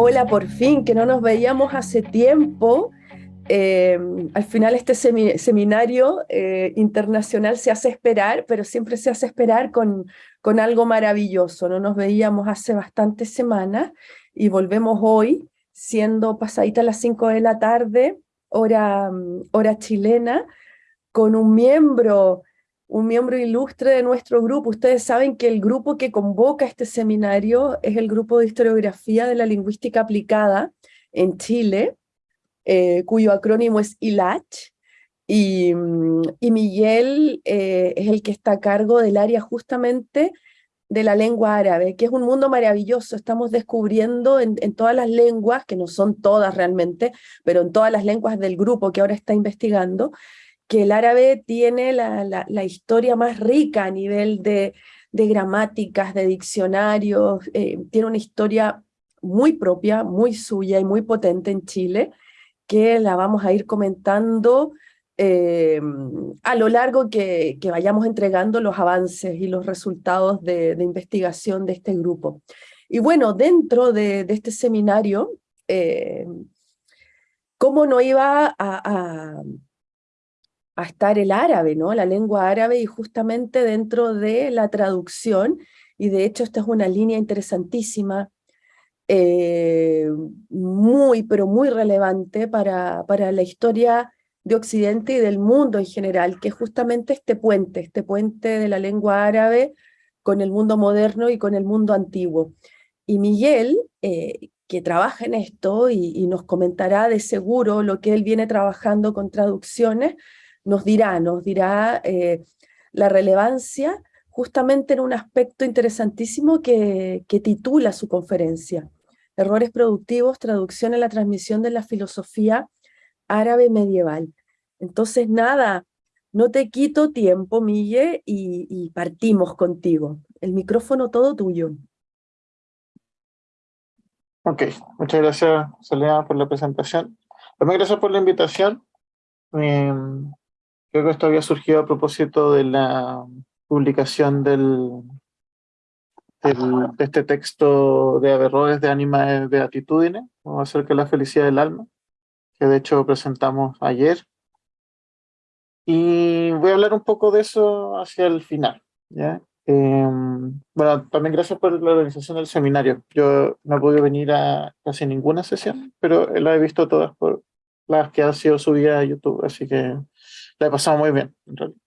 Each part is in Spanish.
Hola, por fin, que no nos veíamos hace tiempo. Eh, al final este seminario eh, internacional se hace esperar, pero siempre se hace esperar con, con algo maravilloso. No nos veíamos hace bastantes semanas y volvemos hoy, siendo pasadita las 5 de la tarde, hora, hora chilena, con un miembro un miembro ilustre de nuestro grupo. Ustedes saben que el grupo que convoca este seminario es el grupo de historiografía de la lingüística aplicada en Chile, eh, cuyo acrónimo es ILACH, y, mm, Miguel eh, es el que está a cargo del área justamente de la lengua árabe, que es un mundo maravilloso. Estamos descubriendo en, en, todas las lenguas, que no son todas realmente, pero en todas las lenguas del grupo que ahora está investigando, que el árabe tiene la, la, historia más rica a nivel de, de gramáticas, de diccionarios, eh, tiene una historia muy propia, muy suya y muy potente en Chile, que la vamos a ir comentando eh, a lo largo que, que, vayamos entregando los avances y los resultados de, de investigación de este grupo. Y bueno, dentro de, este seminario, eh, ¿cómo no iba a a estar el árabe, ¿no? la lengua árabe, y justamente dentro de la traducción, y de hecho esta es una línea interesantísima, eh, muy, pero muy relevante para, para la historia de Occidente y del mundo en general, que es justamente este puente, este puente de la lengua árabe con el mundo moderno y con el mundo antiguo. Y Miguel, eh, que trabaja en esto y, y, nos comentará de seguro lo que él viene trabajando con traducciones, nos dirá, nos dirá eh, la relevancia justamente en un aspecto interesantísimo que, que titula su conferencia, Errores productivos, traducción en la transmisión de la filosofía árabe medieval. Entonces, nada, no te quito tiempo, Mille, y, y partimos contigo. El micrófono todo tuyo. Ok, muchas gracias, Soledad, por la presentación. También gracias por la invitación. Eh, Creo que esto había surgido a propósito de la publicación del, del de este texto de Averroes de Anima de Beatitudine, acerca de la felicidad del alma, que de hecho presentamos ayer. Y voy a hablar un poco de eso hacia el final. ¿ya? Eh, bueno, también gracias por la organización del seminario. Yo no he podido venir a casi ninguna sesión, pero la he visto todas por las que han sido subidas a YouTube, así que la he pasado muy bien, en realidad.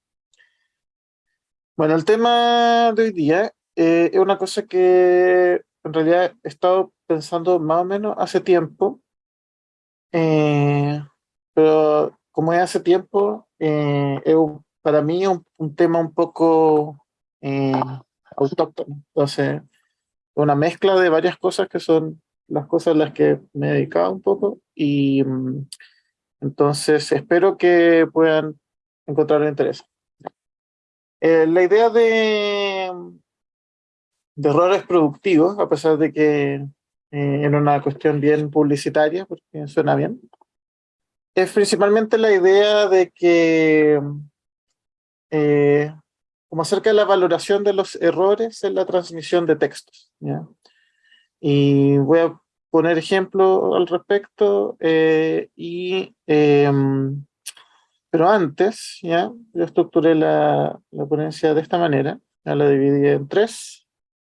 Bueno, el tema de hoy día eh, es una cosa que en realidad he estado pensando más o menos hace tiempo, eh, pero como es hace tiempo, eh, es para mí un, un, tema un poco autóctono. Entonces, una mezcla de varias cosas que son las cosas a las que me he dedicado un poco y mm, entonces espero que puedan encontrar interés. Eh, la idea de, errores productivos, a pesar de que eh, en una cuestión bien publicitaria, porque suena bien, es principalmente la idea de que, eh, como acerca de la valoración de los errores en la transmisión de textos. Y voy a poner ejemplo al respecto eh, y em, pero antes, ya, yo estructuré la, la ponencia de esta manera, ya la dividí en tres,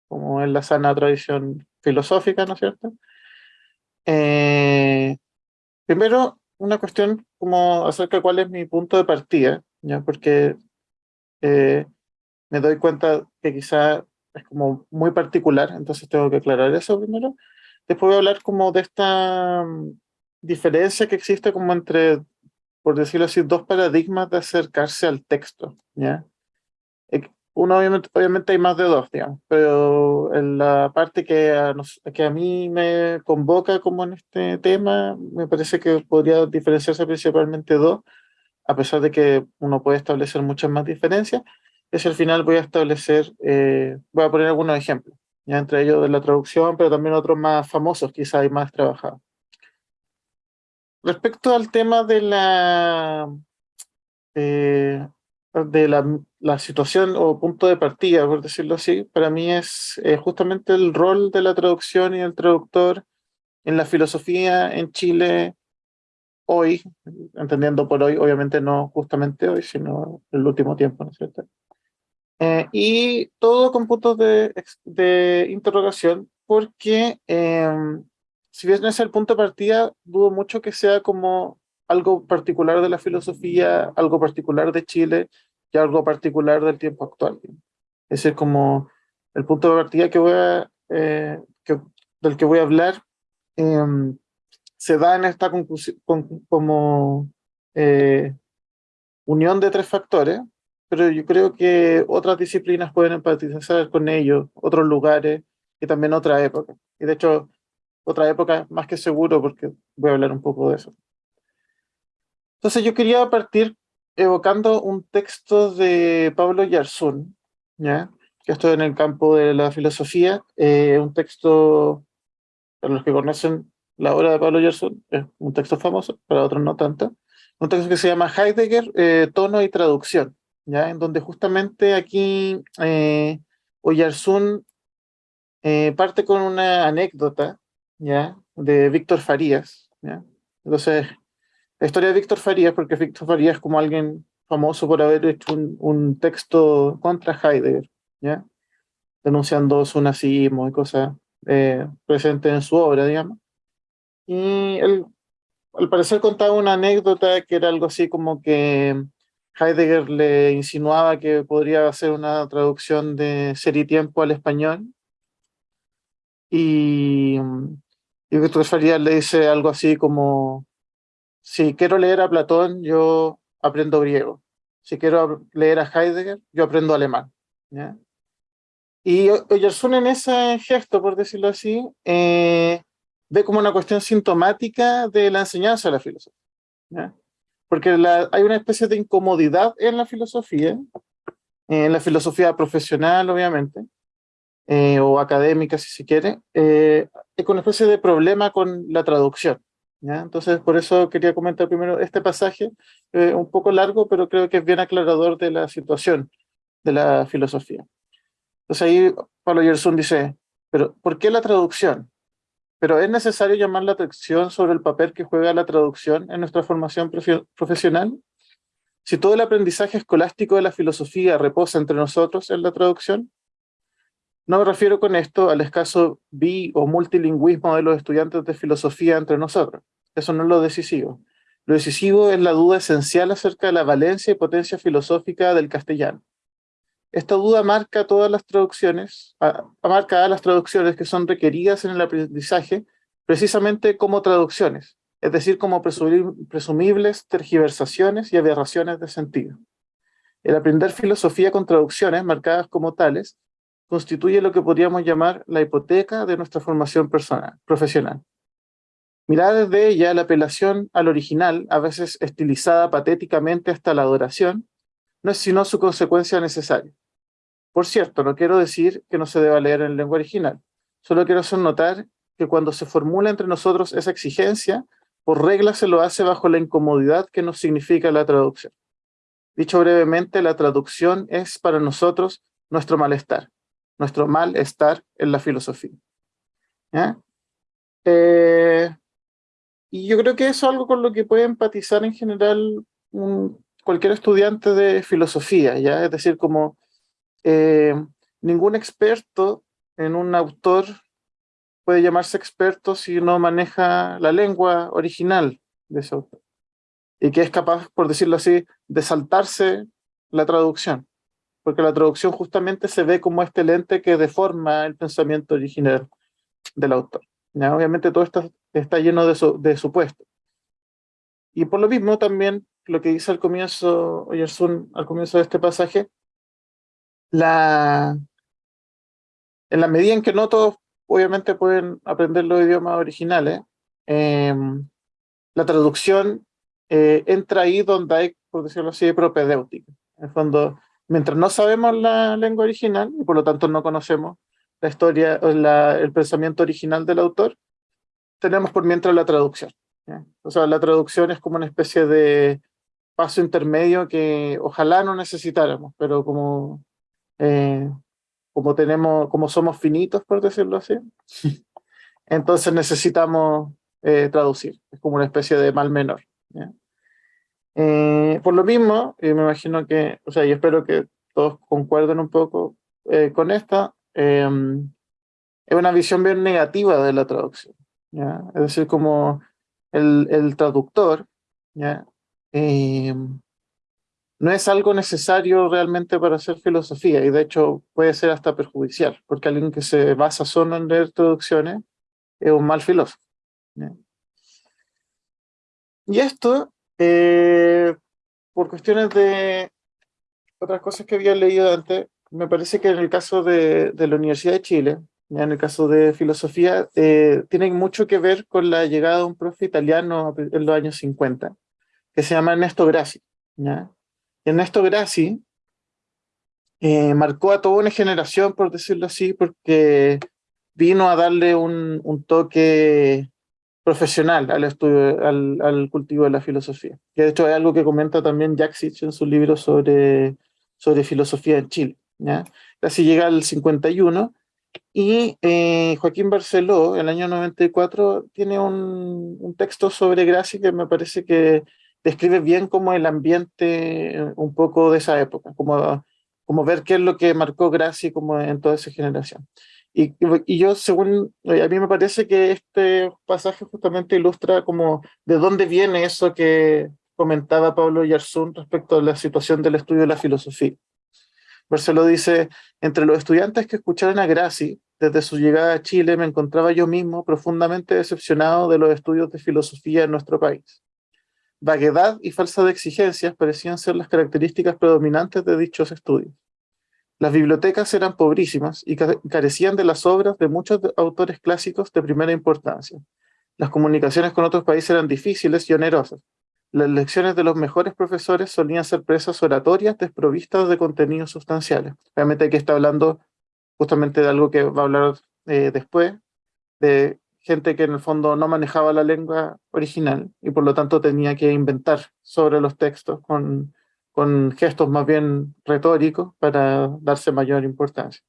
como en la sana tradición filosófica, ¿no es cierto? Eh, primero, una cuestión como acerca de cuál es mi punto de partida, ya, porque eh, me doy cuenta que quizá es como muy particular, entonces tengo que aclarar eso primero. Después voy a hablar como de esta mm, diferencia que existe como entre por decirlo así, dos paradigmas de acercarse al texto, ¿ya? Uno, obviamente, obviamente hay más de dos, digamos, pero en la parte que a, que a mí me convoca como en este tema, me parece que podría diferenciarse principalmente dos, a pesar de que uno puede establecer muchas más diferencias, es al final voy a establecer, eh, voy a poner algunos ejemplos, ya entre ellos de la traducción, pero también otros más famosos, quizá y más trabajados. Respecto al tema de la, eh, de la, la, situación o punto de partida, por decirlo así, para mí es eh, justamente el rol de la traducción y el traductor en la filosofía en Chile hoy, entendiendo por hoy, obviamente no justamente hoy, sino el último tiempo, ¿no es cierto? Eh, y todo con puntos de, de interrogación, porque em, si bien es el punto de partida, dudo mucho que sea como algo particular de la filosofía, algo particular de Chile y algo particular del tiempo actual. Ese es como el punto de partida que voy a, eh, que, del que voy a hablar. Em, se da en esta conclusión como eh, unión de tres factores, pero yo creo que otras disciplinas pueden empatizar con ellos, otros lugares y también otra época. Y de hecho, otra época más que seguro porque voy a hablar un poco de eso. Entonces yo quería partir evocando un texto de Pablo Yarzún, ¿ya? que estoy en el campo de la filosofía, eh, un texto, para los que conocen la obra de Pablo Yarzún, es un texto famoso, para otros no tanto, un texto que se llama Heidegger, eh, tono y traducción, ¿ya? en donde justamente aquí eh, Oyarzún eh, parte con una anécdota ¿ya? de Víctor Farías. ¿ya? Entonces, la historia de Víctor Farías, porque Víctor Farías es como alguien famoso por haber hecho un, texto contra Heidegger, ¿ya? denunciando su nazismo y cosas eh, presentes en su obra, digamos. Y él, al parecer, contaba una anécdota que era algo así como que Heidegger le insinuaba que podría hacer una traducción de Ser y Tiempo al español. Y, y Víctor Farías le dice algo así como si quiero leer a Platón, yo aprendo griego. Si quiero leer a Heidegger, yo aprendo alemán. ¿ya? Y Oyersun en ese gesto, por decirlo así, eh, ve como una cuestión sintomática de la enseñanza de la filosofía. ¿ya? Porque hay una especie de incomodidad en la filosofía, en la filosofía profesional, obviamente, eh, o académica, si se quiere, eh, con una especie de problema con la traducción. Entonces, por eso quería comentar primero este pasaje, eh, un poco largo, pero creo que es bien aclarador de la situación de la filosofía. Entonces ahí Pablo Gerson dice, pero ¿por qué la traducción? Pero es necesario llamar la atención sobre el papel que juega la traducción en nuestra formación profesional. Si todo el aprendizaje escolástico de la filosofía reposa entre nosotros en la traducción, no me refiero con esto al escaso bi o multilingüismo de los estudiantes de filosofía entre nosotros. Eso no es lo decisivo. Lo decisivo es la duda esencial acerca de la valencia y potencia filosófica del castellano. Esta duda marca todas las traducciones, marca las traducciones que son requeridas en el aprendizaje precisamente como traducciones, es decir, como presumibles tergiversaciones y aberraciones de sentido. El aprender filosofía con traducciones marcadas como tales constituye lo que podríamos llamar la hipoteca de nuestra formación personal, profesional. Mirar desde ella la apelación al original, a veces estilizada patéticamente hasta la adoración, no es sino su consecuencia necesaria. Por cierto, no quiero decir que no se deba leer en lengua original, solo quiero hacer notar que cuando se formula entre nosotros esa exigencia, por regla se lo hace bajo la incomodidad que nos significa la traducción. Dicho brevemente, la traducción es para nosotros nuestro malestar, nuestro malestar en la filosofía. Eh, y yo creo que eso es algo con lo que puede empatizar en general cualquier estudiante de filosofía, ¿ya? Es decir, como eh, ningún experto en un autor puede llamarse experto si no maneja la lengua original de ese autor. Y que es capaz, por decirlo así, de saltarse la traducción porque la traducción justamente se ve como este lente que deforma el pensamiento original del autor. ¿ya? Obviamente todo esto está lleno de, de supuestos. Y por lo mismo también lo que dice al comienzo, Oyersun, al comienzo de este pasaje, la, en la medida en que no todos obviamente pueden aprender los idiomas originales, em, la traducción eh, entra ahí donde hay, por decirlo así, propedéutica. En el fondo, mientras no sabemos la lengua original y por lo tanto no conocemos la historia, la, el pensamiento original del autor, tenemos por mientras la traducción. O sea, la traducción es como una especie de paso intermedio que ojalá no necesitáramos, pero como, eh, como, tenemos, como somos finitos, por decirlo así, entonces necesitamos eh, traducir. Es como una especie de mal menor. Eh, por lo mismo, y me imagino que, o sea, yo espero que todos concuerden un poco eh, con esta, em, es una visión bien negativa de la traducción. ¿ya? Es decir, como el, el traductor ¿ya? Em, no es algo necesario realmente para hacer filosofía y de hecho puede ser hasta perjudicial, porque alguien que se basa solo en leer traducciones es un mal filósofo. Y esto, eh, por cuestiones de otras cosas que había leído antes, me parece que en el caso de, la Universidad de Chile, ya en el caso de filosofía, eh, tiene mucho que ver con la llegada de un profe italiano en los años 50, que se llama Ernesto Grassi. ¿ya? Ernesto Grassi eh, marcó a toda una generación, por decirlo así, porque vino a darle un, un toque profesional al estudio, al, cultivo de la filosofía. Que de hecho es algo que comenta también Jack Sitch en su libro sobre, sobre filosofía en Chile. ¿ya? Llega al 51 y eh, Joaquín Barceló, el año 94, tiene un, un texto sobre Graci que me parece que describe bien como el ambiente eh, un poco de esa época, como, como ver qué es lo que marcó Graci como en toda esa generación. Y, yo, según, a mí me parece que este pasaje justamente ilustra como de dónde viene eso que comentaba Pablo Yarzún respecto a la situación del estudio de la filosofía. Marcelo dice, entre los estudiantes que escucharon a Graci, desde su llegada a Chile me encontraba yo mismo profundamente decepcionado de los estudios de filosofía en nuestro país. Vaguedad y falsa de exigencias parecían ser las características predominantes de dichos estudios. Las bibliotecas eran pobrísimas y carecían de las obras de muchos autores clásicos de primera importancia. Las comunicaciones con otros países eran difíciles y onerosas. Las lecciones de los mejores profesores solían ser presas oratorias desprovistas de contenidos sustanciales. Realmente aquí está hablando justamente de algo que va a hablar eh, después, de gente que en el fondo no manejaba la lengua original y por lo tanto tenía que inventar sobre los textos con con gestos más bien retóricos para darse mayor importancia.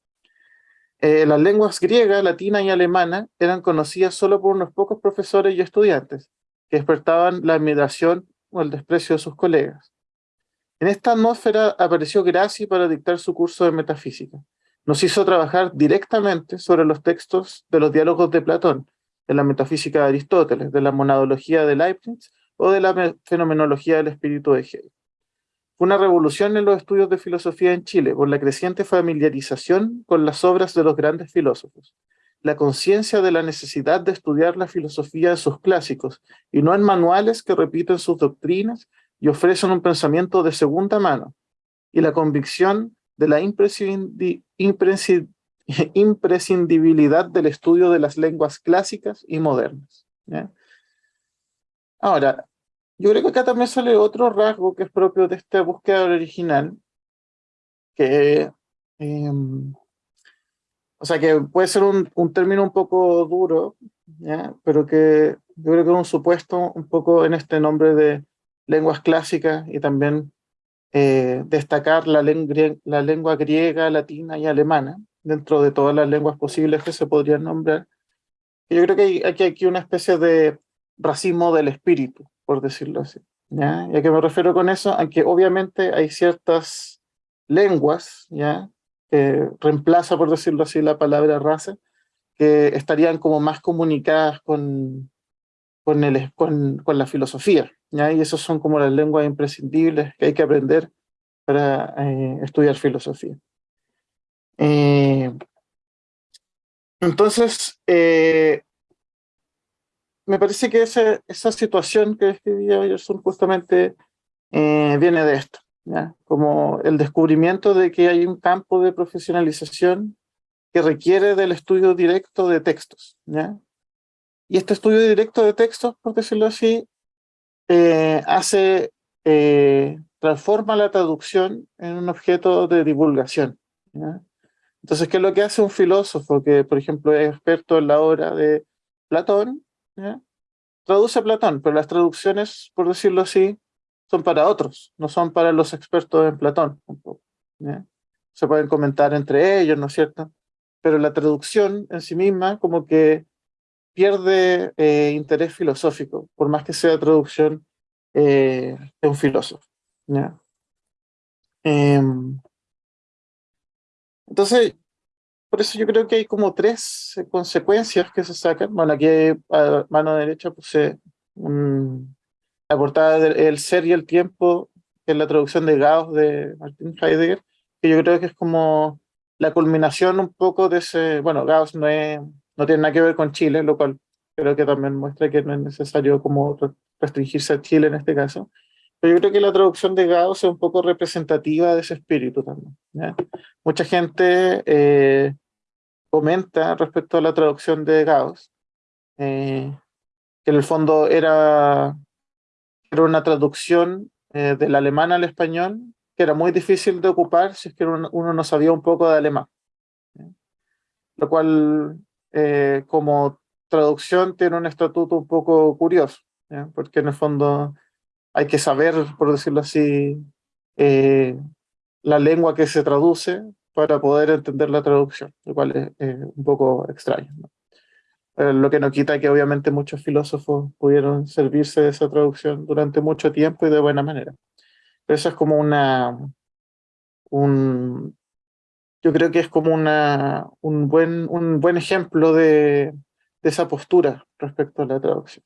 Eh, las lenguas griega, latina y alemana eran conocidas solo por unos pocos profesores y estudiantes, que despertaban la admiración o el desprecio de sus colegas. En esta atmósfera apareció Graci para dictar su curso de metafísica. Nos hizo trabajar directamente sobre los textos de los diálogos de Platón, de la metafísica de Aristóteles, de la monadología de Leibniz o de la fenomenología del espíritu de Hegel. Fue una revolución en los estudios de filosofía en Chile por la creciente familiarización con las obras de los grandes filósofos, la conciencia de la necesidad de estudiar la filosofía de sus clásicos y no en manuales que repiten sus doctrinas y ofrecen un pensamiento de segunda mano, y la convicción de la imprescindibilidad del estudio de las lenguas clásicas y modernas. Ahora, yo creo que acá también sale otro rasgo que es propio de esta búsqueda original, que, em, o sea, que puede ser un, un término un poco duro, ¿ya? pero que yo creo que es un supuesto un poco en este nombre de lenguas clásicas y también eh, destacar la, la lengua griega, latina y alemana dentro de todas las lenguas posibles que se podrían nombrar. yo creo que hay, hay aquí una especie de racismo del espíritu, por decirlo así. ¿ya? ¿Y a qué me refiero con eso? A que obviamente hay ciertas lenguas, ¿ya? que reemplaza, por decirlo así, la palabra raza, que estarían como más comunicadas con, con, el, con, con la filosofía. ¿ya? Y esas son como las lenguas imprescindibles que hay que aprender para eh, estudiar filosofía. Eh, entonces, eh, me parece que esa, esa situación que describía Gerson justamente eh, viene de esto, ¿ya? como el descubrimiento de que hay un campo de profesionalización que requiere del estudio directo de textos. ¿ya? Y este estudio directo de textos, por decirlo así, eh, hace, eh, transforma la traducción en un objeto de divulgación. ¿ya? Entonces, ¿qué es lo que hace un filósofo que, por ejemplo, es experto en la obra de Platón? Traduce Platón, pero las traducciones, por decirlo así, son para otros, no son para los expertos en Platón. Se pueden comentar entre ellos, ¿no es cierto? Pero la traducción en sí misma como que pierde eh, interés filosófico, por más que sea traducción de un filósofo. Em, entonces, por eso yo creo que hay como tres consecuencias que se sacan. Bueno, aquí a mano derecha puse la portada del El ser y el tiempo, que es la traducción de Gauss de Martin Heidegger, que yo creo que es como la culminación un poco de ese, bueno, Gauss no, es, no tiene nada que ver con Chile, lo cual creo que también muestra que no es necesario como restringirse a Chile en este caso. Pero yo creo que la traducción de Gauss es un poco representativa de ese espíritu también. Mucha gente eh, comenta respecto a la traducción de Gauss, eh, que en el fondo era, era una traducción eh, del alemán al español que era muy difícil de ocupar si es que uno, no sabía un poco de alemán. Lo cual, eh, como traducción, tiene un estatuto un poco curioso, porque en el fondo hay que saber, por decirlo así, la lengua que se traduce para poder entender la traducción, lo cual es, un poco extraño. Eh, lo que no quita que obviamente muchos filósofos pudieron servirse de esa traducción durante mucho tiempo y de buena manera. Pero eso es como una... Un, yo creo que es como una, un, buen, un buen ejemplo de, de esa postura respecto a la traducción.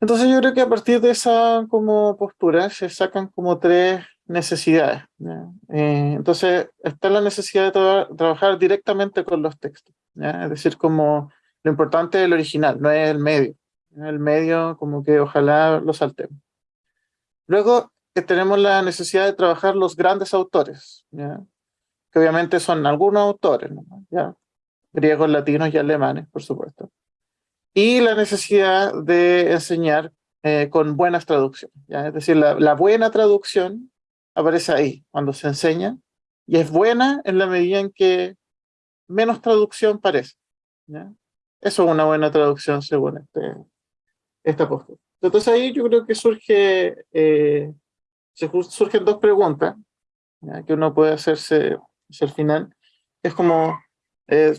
Entonces yo creo que a partir de esa como postura se sacan como tres necesidades. Eh, entonces, está la necesidad de trabajar directamente con los textos. Es decir, como lo importante es el original, no es el medio. El medio, como que ojalá lo saltemos. Luego, que tenemos la necesidad de trabajar los grandes autores, que obviamente son algunos autores, ¿ya? griegos, latinos y alemanes, por supuesto. Y la necesidad de enseñar eh, con buenas traducciones. Es decir, la, la buena traducción aparece ahí, cuando se enseña, y es buena en la medida en que menos traducción parece. Eso es una buena traducción según este, esta postura. Entonces ahí yo creo que surge, eh, surgen dos preguntas que uno puede hacerse al final. Es como, eh,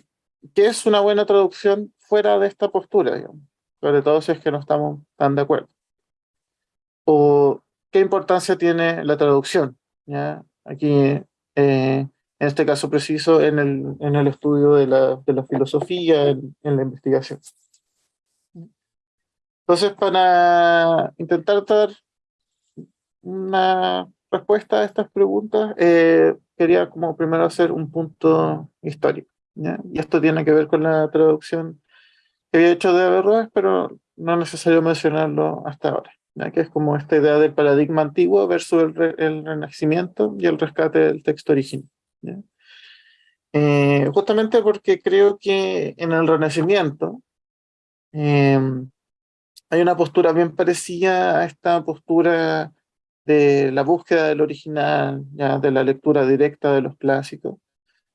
¿qué es una buena traducción fuera de esta postura? Sobre todo si es que no estamos tan de acuerdo. O ¿qué importancia tiene la traducción? ¿Ya? Aquí, eh, en este caso preciso, en el, en el estudio de la, de la filosofía, en, la investigación. Entonces, para intentar dar una respuesta a estas preguntas, eh, quería como primero hacer un punto histórico. Y esto tiene que ver con la traducción que había hecho de Averroes, pero no es necesario mencionarlo hasta ahora que es como esta idea del paradigma antiguo versus el, renacimiento y el rescate del texto original. Eh, justamente porque creo que en el renacimiento em, hay una postura bien parecida a esta postura de la búsqueda del original, ya de la lectura directa de los clásicos,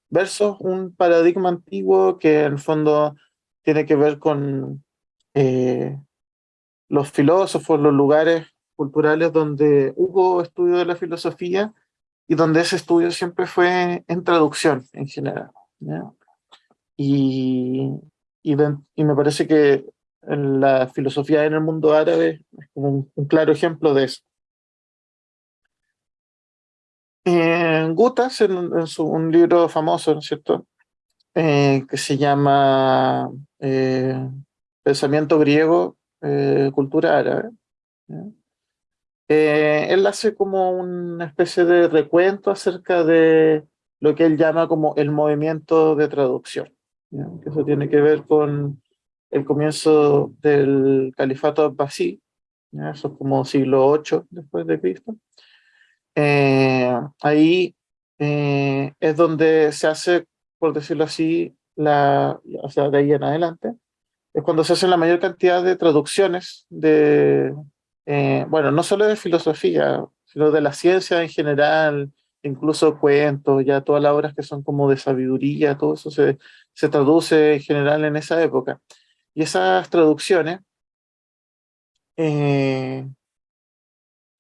versus un paradigma antiguo que en el fondo tiene que ver con eh, los filósofos, los lugares culturales donde hubo estudio de la filosofía y donde ese estudio siempre fue en traducción en general. Y, y, me parece que la filosofía en el mundo árabe es como un, claro ejemplo de eso. Gutas, en, su, un libro famoso, ¿no es cierto?, eh, que se llama eh, Pensamiento griego eh, cultura árabe. Eh, él hace como una especie de recuento acerca de lo que él llama como el movimiento de traducción. Que eso tiene que ver con el comienzo del califato abbasí, eso es como siglo 8 después de Cristo. Eh, ahí es donde se hace, por decirlo así, la, o sea, de ahí en adelante, es cuando se hacen la mayor cantidad de traducciones de, eh, bueno, no solo de filosofía, sino de la ciencia en general, incluso cuentos, ya todas las obras que son como de sabiduría, todo eso se, se traduce en general en esa época. Y esas traducciones eh,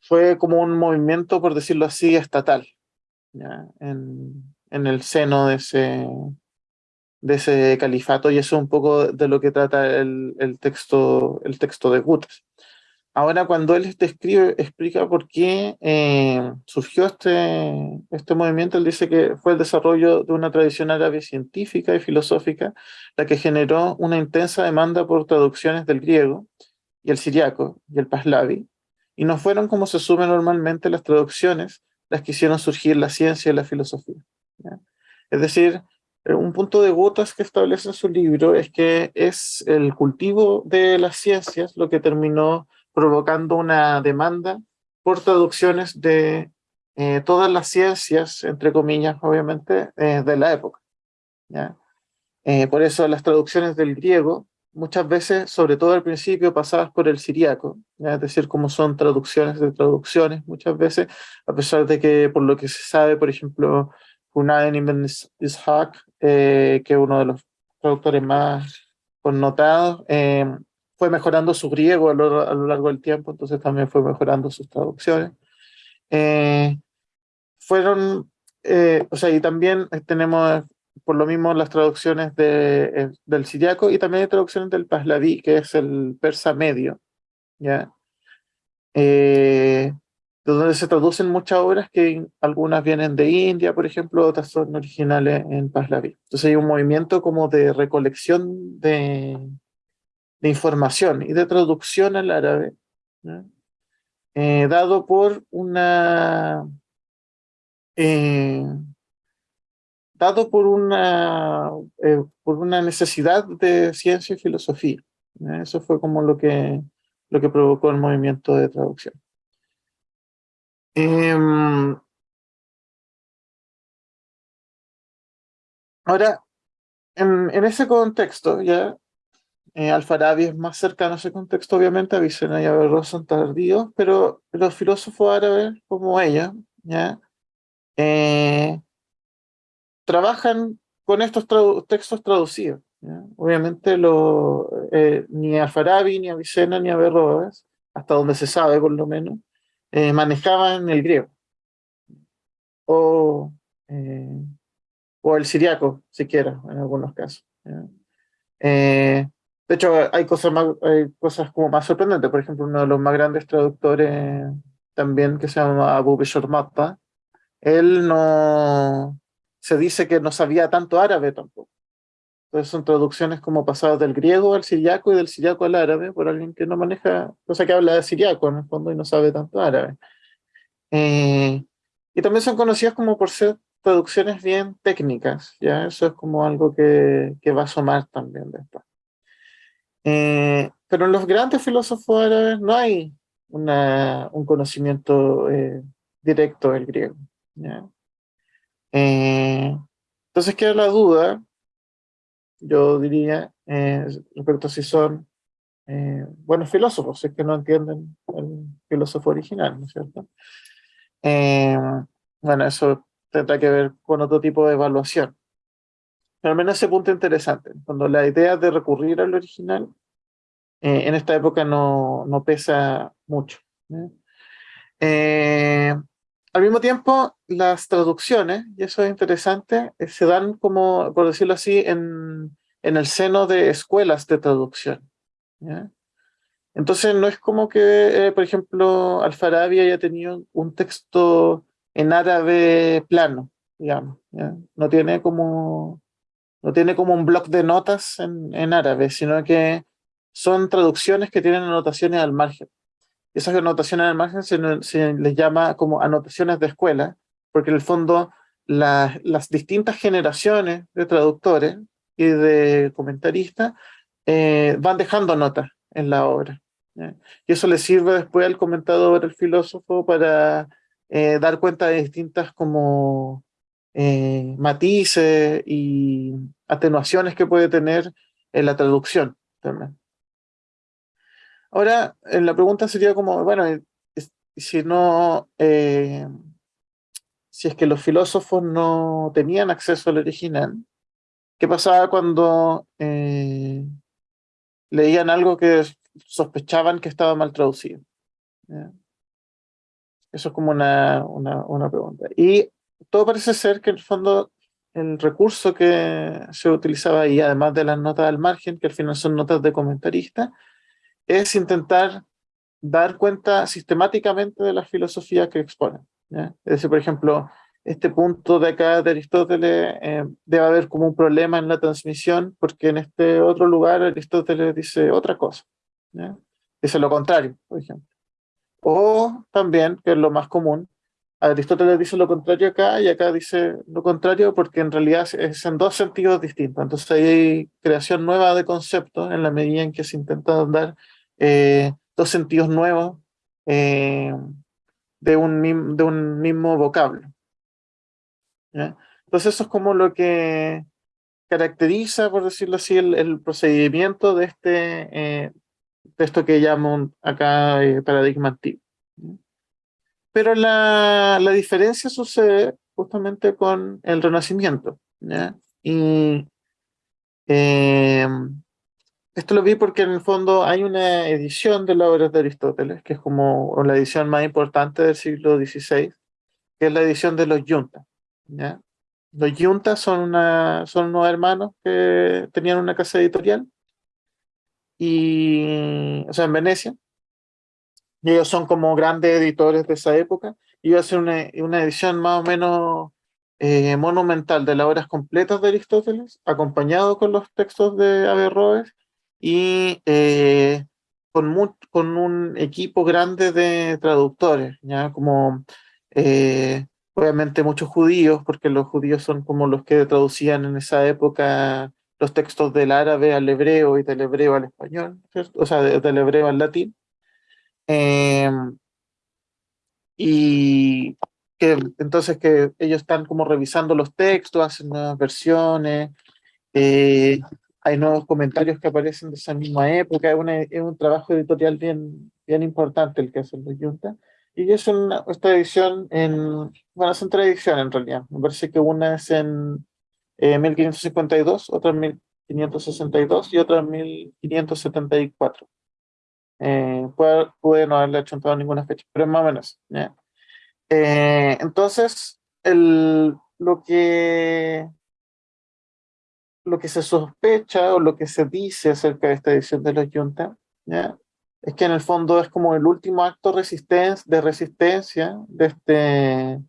fue como un movimiento, por decirlo así, estatal, ¿ya? En, en el seno de ese, de ese califato, y eso es un poco de lo que trata el, el texto, el texto de Gutes. Ahora, cuando él describe, explica por qué eh, surgió este, este movimiento, él dice que fue el desarrollo de una tradición árabe científica y filosófica la que generó una intensa demanda por traducciones del griego y el siriaco y el pahlavi, y no fueron como se asume normalmente las traducciones las que hicieron surgir la ciencia y la filosofía. Es decir, un punto de gotas que establece su libro es que es el cultivo de las ciencias lo que terminó provocando una demanda por traducciones de eh, todas las ciencias, entre comillas, obviamente, eh, de la época. ¿ya? Eh, por eso las traducciones del griego, muchas veces, sobre todo al principio, pasadas por el siriaco, es decir, como son traducciones de traducciones, muchas veces, a pesar de que, por lo que se sabe, por ejemplo, Hunayn ibn Ishaq, que es uno de los traductores más connotados, fue mejorando su griego a lo, largo del tiempo, entonces también fue mejorando sus traducciones. Eh, fueron, eh, o sea, y también tenemos por lo mismo las traducciones de, eh, del siriaco y también hay traducciones del pahlaví, que es el persa medio, ¿ya? De donde se traducen muchas obras que algunas vienen de India, por ejemplo, otras son originales en pahlaví. Entonces hay un movimiento como de recolección de, de información y de traducción al árabe, eh, dado por una... Eh, dado por una, eh, por una necesidad de ciencia y filosofía. Eso fue como lo que, lo que provocó el movimiento de traducción. Em, ahora, en, ese contexto, ya eh, Alfarabi es más cercano a ese contexto, obviamente, Avicena y Averroes son tardíos, pero los filósofos árabes, como ella, ¿ya? Eh, trabajan con estos textos traducidos. Obviamente eh, ni Alfarabi, ni Avicena, ni Averroes, hasta donde se sabe por lo menos, manejaban el griego. O, o el siriaco, siquiera, en algunos casos. De hecho, hay cosas, más, hay cosas como más sorprendentes. Por ejemplo, uno de los más grandes traductores también, que se llama Abu Bishor Matta, él no... se dice que no sabía tanto árabe tampoco. Entonces son traducciones como pasadas del griego al siriaco y del siriaco al árabe por alguien que no maneja, cosa que habla de siriaco en el fondo y no sabe tanto árabe. Eh, y también son conocidas como por ser traducciones bien técnicas, ¿ya? Eso es como algo que, que va a asomar también después. Eh, pero en los grandes filósofos árabes no hay un conocimiento eh, directo del griego. Eh, entonces queda la duda, yo diría, respecto a si son buenos filósofos, si es que no entienden el filósofo original, ¿no es cierto? bueno, eso tendrá que ver con otro tipo de evaluación. Pero al menos ese punto interesante, cuando la idea de recurrir al original eh, en esta época no, no pesa mucho. Eh, al mismo tiempo, las traducciones, y eso es interesante, eh, se dan como, por decirlo así, en, el seno de escuelas de traducción. Entonces no es como que, por ejemplo, Alfarabi haya tenido un texto en árabe plano, digamos. No tiene como no tiene como un bloc de notas en, árabe, sino que son traducciones que tienen anotaciones al margen. Esas anotaciones al margen se, les llama como anotaciones de escuela, porque en el fondo las distintas generaciones de traductores y de comentaristas eh, van dejando notas en la obra. Y eso le sirve después al comentador, al filósofo, para eh, dar cuenta de distintas como eh, matices y atenuaciones que puede tener en la traducción también. Ahora, la pregunta sería como, bueno, si no, eh, si es que los filósofos no tenían acceso al original, ¿qué pasaba cuando eh, leían algo que sospechaban que estaba mal traducido? Eso es como una, una, una pregunta. Y todo parece ser que en el fondo el recurso que se utilizaba ahí, además de las notas al margen, que al final son notas de comentarista, es intentar dar cuenta sistemáticamente de la filosofía que exponen. Es decir, por ejemplo, este punto de acá de Aristóteles eh, debe haber como un problema en la transmisión, porque en este otro lugar Aristóteles dice otra cosa. Dice lo contrario, por ejemplo. O también, que es lo más común, Aristóteles dice lo contrario acá y acá dice lo contrario porque en realidad es en dos sentidos distintos. Entonces hay creación nueva de conceptos en la medida en que se intenta dar eh, dos sentidos nuevos eh, de, un, de un mismo vocablo. Entonces eso es como lo que caracteriza, por decirlo así, el, procedimiento de, este, eh, de esto que llamo acá paradigma antiguo. Pero la, la diferencia sucede justamente con el Renacimiento. Y eh, esto lo vi porque en el fondo hay una edición de la obra de Aristóteles, que es como la edición más importante del siglo XVI, que es la edición de los Yuntas. ¿ya? Los Yuntas son, una, son unos hermanos que tenían una casa editorial, y, o sea, en Venecia, y ellos son como grandes editores de esa época, y iba a ser una, una edición más o menos eh, monumental de las obras completas de Aristóteles, acompañado con los textos de Averroes, y eh, con, con un equipo grande de traductores, ya como eh, obviamente muchos judíos, porque los judíos son como los que traducían en esa época los textos del árabe al hebreo y del hebreo al español, o sea, del hebreo al latín. Em, y que entonces que ellos están como revisando los textos, hacen nuevas versiones, eh, hay nuevos comentarios que aparecen de esa misma época, es, es, un trabajo editorial bien, bien importante el que hacen los Junta. Y es una, esta edición en, bueno, son tres ediciones en realidad, me parece que una es en 1552, eh, otra en 1562 y otra en 1574. Eh, puede, no haberle hecho ninguna fecha, pero es más o menos. Eh, entonces, el, lo, que, lo que se sospecha o lo que se dice acerca de esta edición de los Junta es que en el fondo es como el último acto de resistencia de este,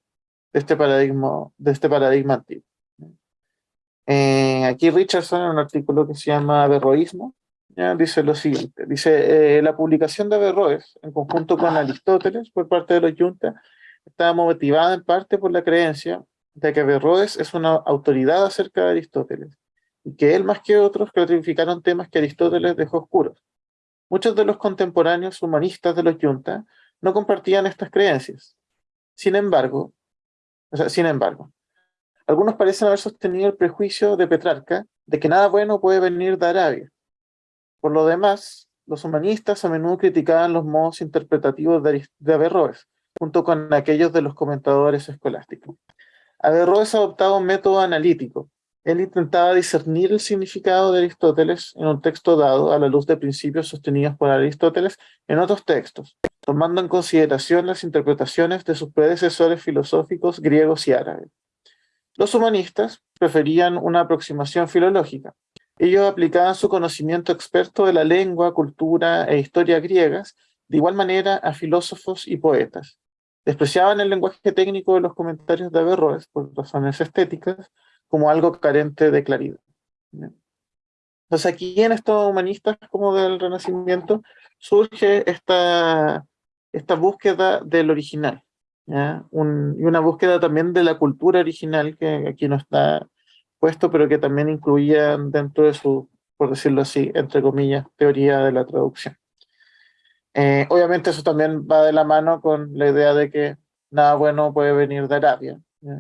este, paradigma, de este paradigma antiguo. Eh, aquí Richardson, en un artículo que se llama Averroísmo, dice lo siguiente, dice, eh, la publicación de Averroes, en conjunto con Aristóteles, por parte de los Junta, estaba motivada en parte por la creencia de que Averroes es una autoridad acerca de Aristóteles, que él más que otros clarificaron temas que Aristóteles dejó oscuros. Muchos de los contemporáneos humanistas de los Junta no compartían estas creencias. Sin embargo, o sea, sin embargo, algunos parecen haber sostenido el prejuicio de Petrarca de que nada bueno puede venir de Arabia. Por lo demás, los humanistas a menudo criticaban los modos interpretativos de, Averroes, junto con aquellos de los comentadores escolásticos. Averroes adoptaba un método analítico. Él intentaba discernir el significado de Aristóteles en un texto dado a la luz de principios sostenidos por Aristóteles en otros textos, tomando en consideración las interpretaciones de sus predecesores filosóficos griegos y árabes. Los humanistas preferían una aproximación filológica. Ellos aplicaban su conocimiento experto de la lengua, cultura e historia griegas de igual manera a filósofos y poetas. Despreciaban el lenguaje técnico de los comentarios de Averroes por razones estéticas como algo carente de claridad. Entonces aquí en estos humanistas como del Renacimiento surge esta, esta búsqueda del original y una búsqueda también de la cultura original que aquí no está puesto, pero que también incluía dentro de su, por decirlo así, entre comillas, teoría de la traducción. Eh, obviamente eso también va de la mano con la idea de que nada bueno puede venir de Arabia,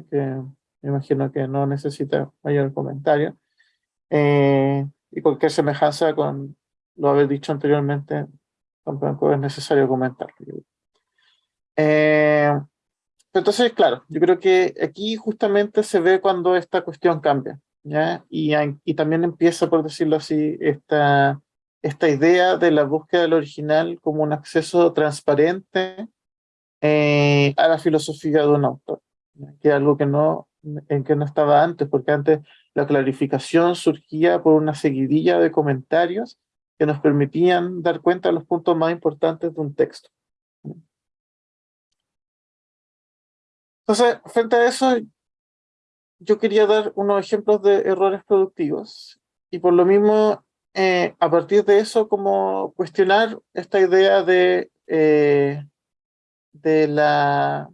que me imagino que no necesita mayor comentario. Eh, y cualquier semejanza con lo haber dicho anteriormente, tampoco es necesario comentar. Eh, entonces, claro, yo creo que aquí justamente se ve cuando esta cuestión cambia, ¿ya? Y, y también empieza, por decirlo así, esta, esta idea de la búsqueda del original como un acceso transparente eh, a la filosofía de un autor, que es algo que no, en que no estaba antes, porque antes la clarificación surgía por una seguidilla de comentarios que nos permitían dar cuenta de los puntos más importantes de un texto. Entonces, frente a eso, yo quería dar unos ejemplos de errores productivos y por lo mismo, eh, a partir de eso, como cuestionar esta idea de, eh, de la,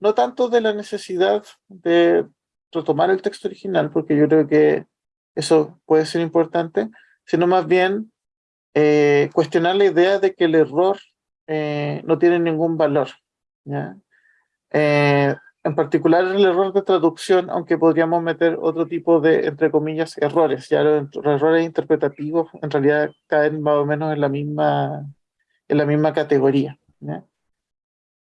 no tanto de la necesidad de retomar el texto original, porque yo creo que eso puede ser importante, sino más bien eh, cuestionar la idea de que el error no tiene ningún valor. ¿ya? en particular el error de traducción, aunque podríamos meter otro tipo de, entre comillas, errores. Ya los, errores interpretativos en realidad caen más o menos en la misma, en la misma categoría.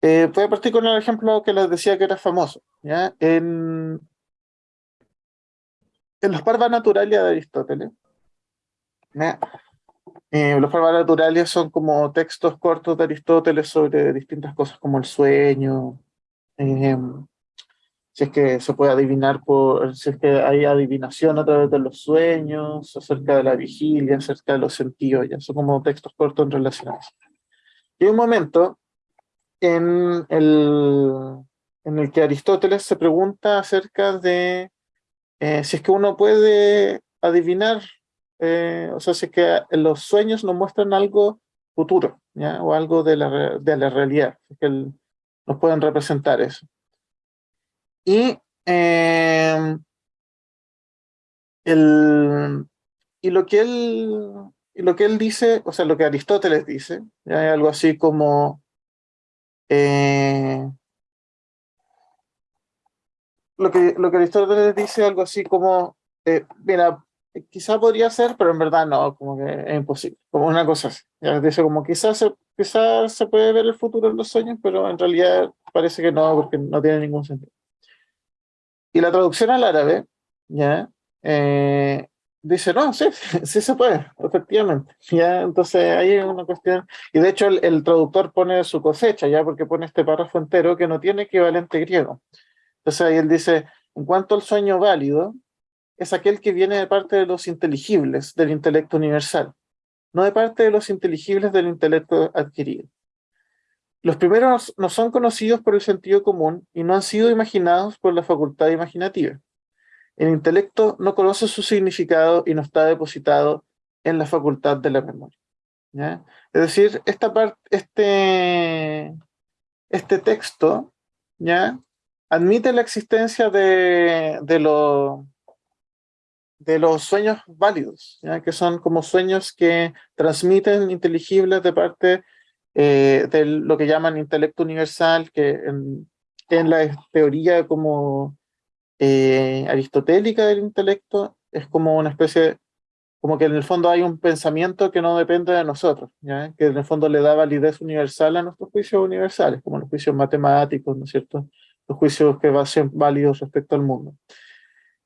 Eh, voy a partir con el ejemplo que les decía que era famoso. ¿ya? En, en los parvas naturales de Aristóteles, eh, los parvas naturales son como textos cortos de Aristóteles sobre distintas cosas como el sueño, Em, si es que se puede adivinar por, si es que hay adivinación a través de los sueños, acerca de la vigilia, acerca de los sentidos, ya son como textos cortos en relación a eso. Y un momento en el, en el que Aristóteles se pregunta acerca de eh, si es que uno puede adivinar, eh, o sea, si es que los sueños nos muestran algo futuro, ¿ya? o algo de la, de la realidad, que el, nos pueden representar eso. Y, em, el, y, lo que él, y lo que él dice, o sea, lo que Aristóteles dice, hay algo así como... Eh, lo que, lo que Aristóteles dice algo así como, eh, mira, quizá podría ser, pero en verdad no, como que es imposible, como una cosa así. Ya dice como quizás se, se puede ver el futuro en los sueños, pero en realidad parece que no, porque no tiene ningún sentido. Y la traducción al árabe, ya, eh, dice, no, sí, sí se puede, efectivamente. Ya, entonces ahí es una cuestión, y de hecho el, el, traductor pone su cosecha, ya, porque pone este párrafo entero que no tiene equivalente griego. Entonces ahí él dice, en cuanto al sueño válido, es aquel que viene de parte de los inteligibles del intelecto universal, no de parte de los inteligibles del intelecto adquirido. Los primeros no son conocidos por el sentido común y no han sido imaginados por la facultad imaginativa. El intelecto no conoce su significado y no está depositado en la facultad de la memoria. Es decir, esta parte, este, este texto ¿ya? admite la existencia de, de, lo, de los sueños válidos, ¿ya? que son como sueños que transmiten inteligibles de parte eh, de lo que llaman intelecto universal, que en, en la teoría como eh, aristotélica del intelecto es como una especie, como que en el fondo hay un pensamiento que no depende de nosotros, que en el fondo le da validez universal a nuestros juicios universales, como los juicios matemáticos, ¿no es cierto? Los juicios que ser válidos respecto al mundo.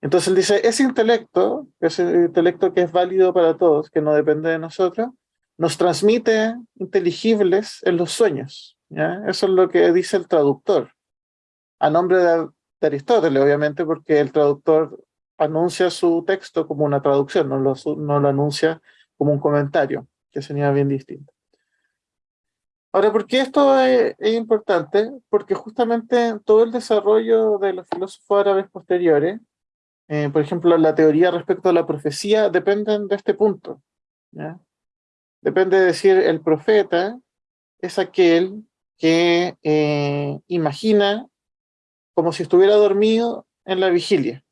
Entonces él dice, ese intelecto, ese intelecto que es válido para todos, que no depende de nosotros, nos transmite inteligibles en los sueños. Eso es lo que dice el traductor, a nombre de, Aristóteles, obviamente, porque el traductor anuncia su texto como una traducción, no lo, anuncia como un comentario, que sería bien distinto. Ahora, ¿por qué esto es, es, importante? Porque justamente todo el desarrollo de los filósofos árabes posteriores eh, por ejemplo, la teoría respecto a la profecía dependen de este punto. Depende de decir, el profeta es aquel que eh, imagina como si estuviera dormido en la vigilia.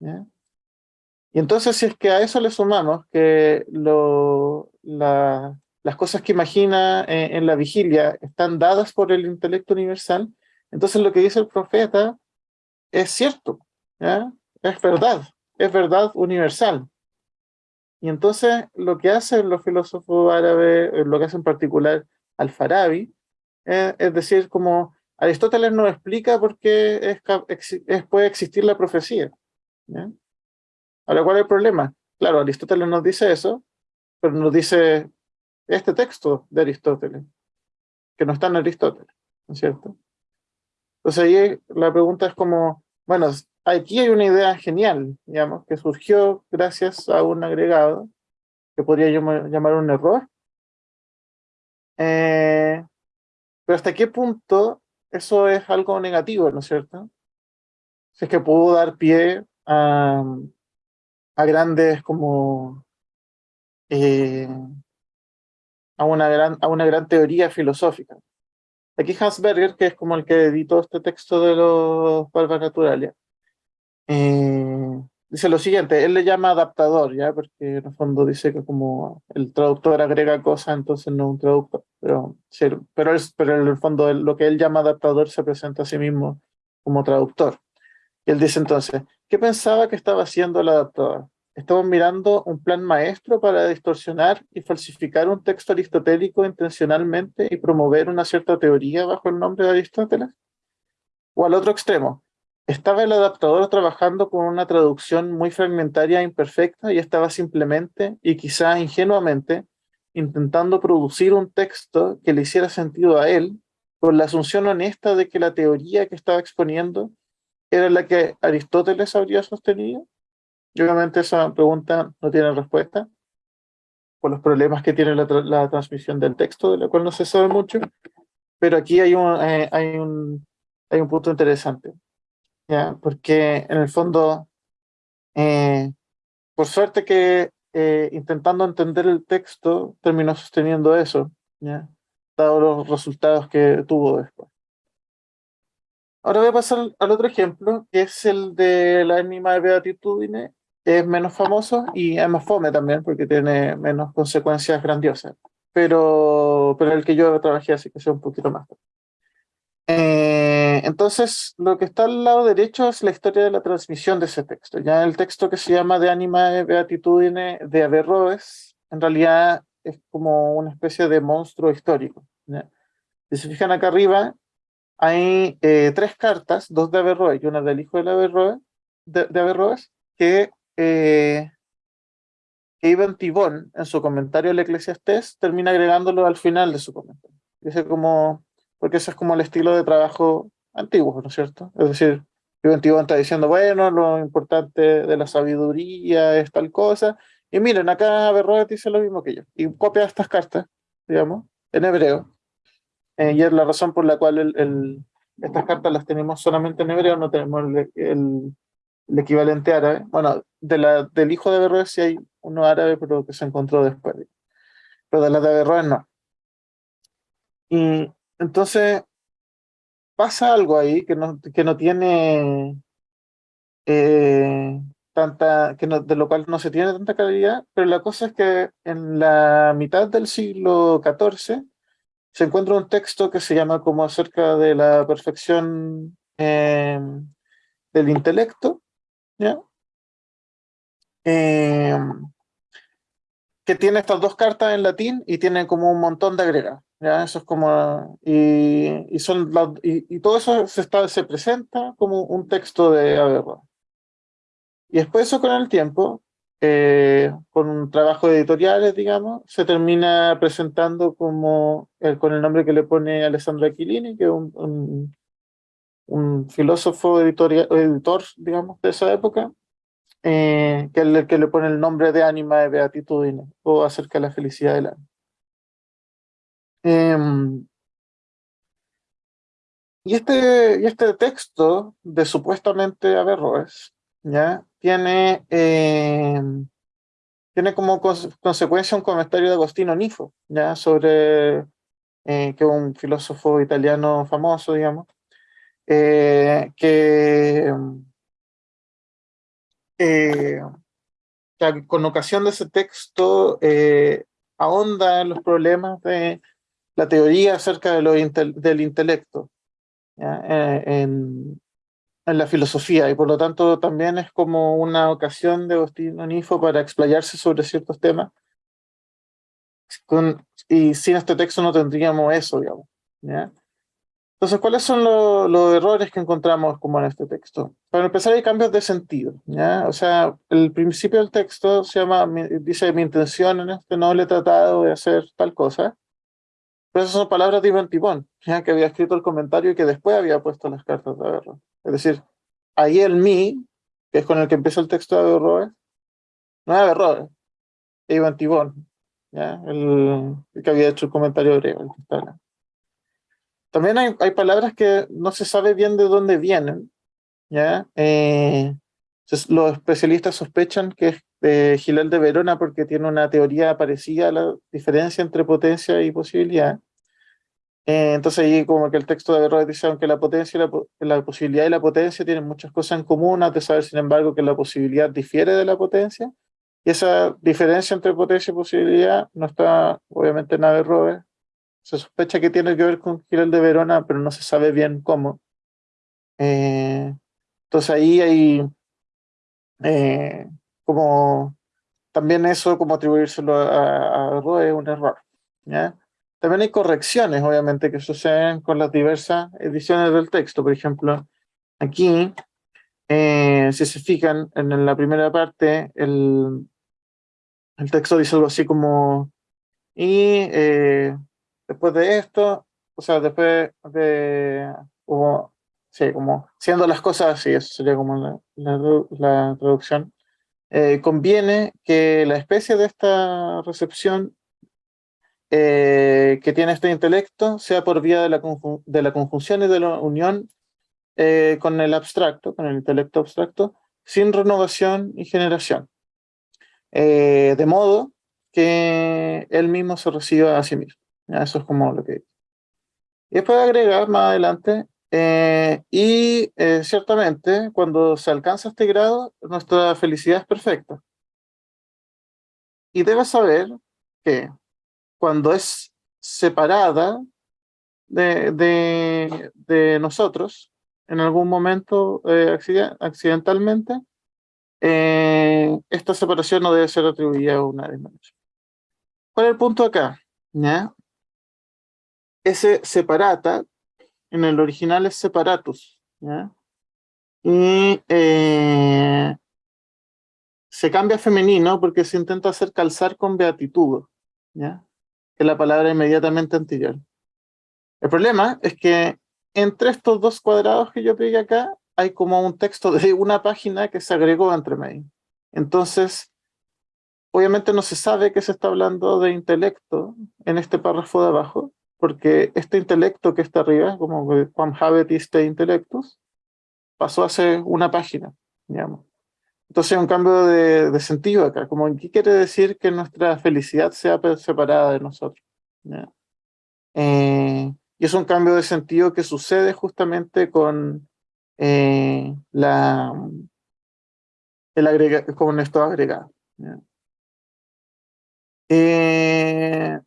Y entonces si es que a eso le sumamos que lo, la, las cosas que imagina eh, en la vigilia están dadas por el intelecto universal, entonces lo que dice el profeta es cierto. es verdad, es verdad universal. Y entonces lo que hacen los filósofos árabes, eh, lo que hace en particular Al-Farabi, eh, es decir, como Aristóteles nos explica por qué puede existir la profecía. Ahora, ¿cuál es el problema? Claro, Aristóteles nos dice eso, pero nos dice este texto de Aristóteles, que no está en Aristóteles, ¿no es cierto? Entonces ahí la pregunta es como, bueno, aquí hay una idea genial, digamos, que surgió gracias a un agregado que podría llamar, un error. Eh, pero hasta qué punto eso es algo negativo, ¿no es cierto? Si es que pudo dar pie a, grandes como eh, a, una gran, a una gran teoría filosófica. Aquí Hans Berger, que es como el que editó este texto de los Valvas Naturalia, eh, dice lo siguiente, él le llama adaptador, ¿ya? Porque en el fondo dice que como el traductor agrega cosas, entonces no es un traductor, pero, pero, pero en el fondo lo que él llama adaptador se presenta a sí mismo como traductor. Y él dice entonces, ¿qué pensaba que estaba haciendo el adaptador? Estamos mirando un plan maestro para distorsionar y falsificar un texto aristotélico intencionalmente y promover una cierta teoría bajo el nombre de Aristóteles. O al otro extremo, estaba el adaptador trabajando con una traducción muy fragmentaria e imperfecta y estaba simplemente, y quizá ingenuamente, intentando producir un texto que le hiciera sentido a él, con la asunción honesta de que la teoría que estaba exponiendo era la que Aristóteles habría sostenido. Obviamente esa pregunta no tiene respuesta por los problemas que tiene la, transmisión del texto, de la cual no se sabe mucho, pero aquí hay un, eh, hay un, hay un punto interesante, ¿ya? porque en el fondo, eh, por suerte que eh, intentando entender el texto, terminó sosteniendo eso, ¿ya? dado los resultados que tuvo después. Ahora voy a pasar al otro ejemplo, que es el de la ánima de beatitudine es menos famoso y es más fome también porque tiene menos consecuencias grandiosas. Pero, pero el que yo trabajé así que sea un poquito más. Eh, entonces, lo que está al lado derecho es la historia de la transmisión de ese texto. Ya el texto que se llama De Anima de Beatitudine de Averroes, en realidad es como una especie de monstruo histórico. Si se fijan acá arriba, hay eh, tres cartas, dos de Averroes y una del hijo de Averroes, de, de Averroes que eh, Ivan Tibón, en su comentario al Eclesiastés, termina agregándolo al final de su comentario. Dice como, porque ese es como el estilo de trabajo antiguo, ¿no es cierto? Es decir, Tibón está diciendo, bueno, lo importante de la sabiduría es tal cosa, y miren, acá Averroes dice lo mismo que yo, y copia estas cartas, digamos, en hebreo. Eh, y es la razón por la cual el, estas cartas las tenemos solamente en hebreo, no tenemos el el equivalente árabe. Bueno, de la, del hijo de Averroes sí hay uno árabe, pero que se encontró después. Pero de la de Averroes no. Y entonces pasa algo ahí que no, que no tiene eh, tanta, que no, de lo cual no se tiene tanta calidad, pero la cosa es que en la mitad del siglo XIV se encuentra un texto que se llama como acerca de la perfección eh, del intelecto, ¿ya? Em, que tiene estas dos cartas en latín y tiene como un montón de agregados. ¿ya? Eso es como... Y, y son y, todo eso se, está, se presenta como un texto de Averroes. Y después eso con el tiempo, eh, con un trabajo de editoriales, digamos, se termina presentando como el, con el nombre que le pone Alessandro Aquilini, que es un un filósofo editor, digamos, de esa época, eh, que es el que le pone el nombre de ánima de beatitudine, o acerca de la felicidad del alma. Em, y, este, y este texto de supuestamente Averroes, ¿ya? Tiene, em, tiene como consecuencia un comentario de Agostino Nifo, ¿ya? Sobre, eh, que un filósofo italiano famoso, digamos, eh, que, eh, con ocasión de ese texto eh, ahonda en los problemas de la teoría acerca del intelecto en, en, la filosofía y por lo tanto también es como una ocasión de Agostino Nifo para explayarse sobre ciertos temas y sin este texto no tendríamos eso, digamos. Entonces, ¿cuáles son los errores que encontramos como en este texto? Para empezar, hay cambios de sentido. ¿ya? O sea, el principio del texto se llama, dice, mi intención en este noble tratado de hacer tal cosa. Pero esas son palabras de Iván Tibón, ¿ya? que había escrito el comentario y que después había puesto las cartas de Averro. Es decir, ahí el mi, que es con el que empieza el texto de Averroes, no es Averroes, es Iván Tibón, ¿ya? El, que había hecho el comentario griego. También hay, hay, palabras que no se sabe bien de dónde vienen. ¿ya? Eh, los especialistas sospechan que es de Gilel de Verona porque tiene una teoría parecida a la diferencia entre potencia y posibilidad. Eh, entonces ahí como que el texto de Averroes dice, aunque la potencia y la, posibilidad y la potencia tienen muchas cosas en común, has de saber sin embargo que la posibilidad difiere de la potencia, y esa diferencia entre potencia y posibilidad no está obviamente en Averroes, se sospecha que tiene que ver con Gilel de Verona, pero no se sabe bien cómo. Eh, entonces ahí hay eh, como también eso, como atribuírselo a, Averroes es un error. ¿ya? También hay correcciones, obviamente, que suceden con las diversas ediciones del texto. Por ejemplo, aquí, eh, si se fijan, en la primera parte, el, el texto dice algo así como, y eh, después de esto, o sea, después de, sí, como siendo las cosas así, eso sería como la, traducción, eh, conviene que la especie de esta recepción eh, que tiene este intelecto sea por vía de la, conjunción y de la unión eh, con el abstracto, con el intelecto abstracto, sin renovación y generación. De modo que él mismo se reciba a sí mismo. Eso es como lo que. Y después agregar más adelante, y ciertamente cuando se alcanza este grado, nuestra felicidad es perfecta. Y debes saber que cuando es separada de, de, nosotros, en algún momento eh, accidentalmente, eh, esta separación no debe ser atribuida a una disminución. ¿Cuál es el punto acá? ¿Ya? Ese separata, en el original es separatus, y eh, se cambia a femenino porque se intenta hacer calzar con beatitud, que la palabra inmediatamente anterior. El problema es que entre estos dos cuadrados que yo pegué acá, hay como un texto de una página que se agregó entre medio. Entonces, obviamente no se sabe que se está hablando de intelecto en este párrafo de abajo, porque este intelecto que está arriba, como Juan habet este Intellectus, pasó a ser una página, digamos. Entonces un cambio de, sentido acá, como ¿qué quiere decir que nuestra felicidad sea separada de nosotros? Eh, y es un cambio de sentido que sucede justamente con eh, la el agrega, con esto agregado. Eh,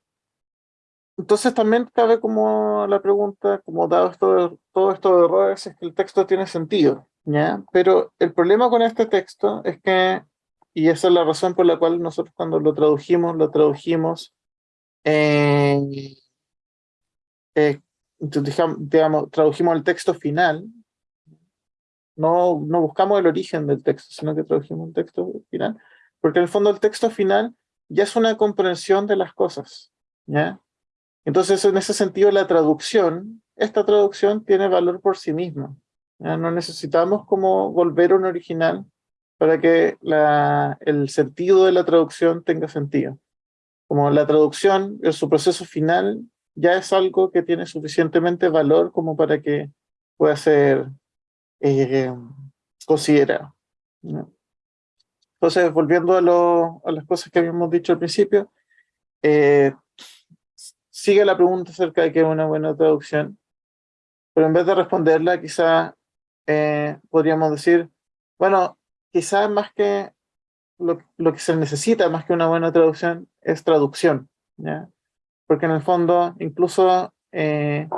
entonces también cabe como la pregunta, como dado esto, todo esto de errores, es que el texto tiene sentido. ¿ya? Pero el problema con este texto es que, y esa es la razón por la cual nosotros cuando lo tradujimos, lo tradujimos, eh, eh, digamos, tradujimos el texto final, no, no buscamos el origen del texto, sino que tradujimos el texto final, porque en el fondo el texto final ya es una comprensión de las cosas, ¿ya? Entonces, en ese sentido, la traducción, esta traducción tiene valor por sí misma. No necesitamos como volver a un original para que el sentido de la traducción tenga sentido. Como la traducción, en su proceso final, ya es algo que tiene suficientemente valor como para que pueda ser eh, considerado. Entonces, volviendo a, las cosas que habíamos dicho al principio, eh, sigue la pregunta acerca de qué es una buena traducción, pero en vez de responderla, quizá eh, podríamos decir, bueno, quizás más que lo, lo, que se necesita, más que una buena traducción, es traducción, ¿ya? Porque en el fondo, incluso, eh,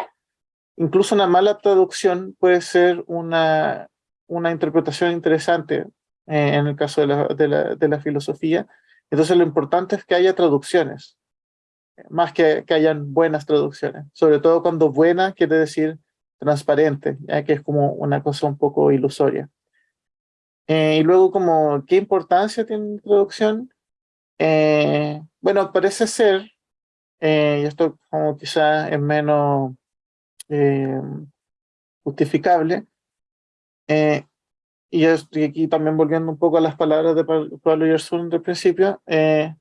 incluso una mala traducción puede ser una, una interpretación interesante eh, en el caso de la, de, la, de la filosofía. Entonces lo importante es que haya traducciones, más que que hayan buenas traducciones. Sobre todo cuando buena quiere decir transparente, ya que es como una cosa un poco ilusoria. Eh, y luego como, ¿qué importancia tiene la traducción? Eh, bueno, parece ser, eh, y esto como quizá es menos justificable, y, aquí también volviendo un poco a las palabras de Pablo Yersun del principio, eh,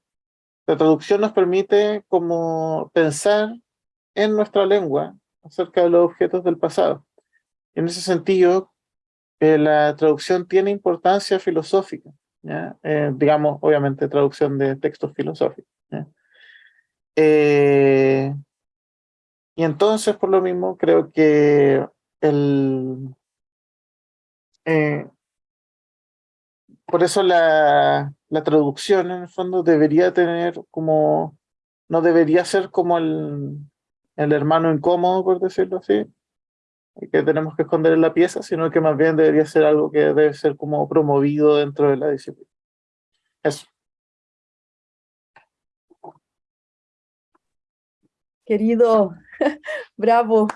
la traducción nos permite como pensar en nuestra lengua acerca de los objetos del pasado. En ese sentido, eh, la traducción tiene importancia filosófica, eh, digamos, obviamente, traducción de textos filosóficos. Eh, y entonces, por lo mismo, creo que el... por eso la, la traducción, en el fondo, debería tener como... No debería ser como el, el hermano incómodo, por decirlo así, que tenemos que esconder en la pieza, sino que más bien debería ser algo que debe ser como promovido dentro de la disciplina. Eso. Querido, bravo.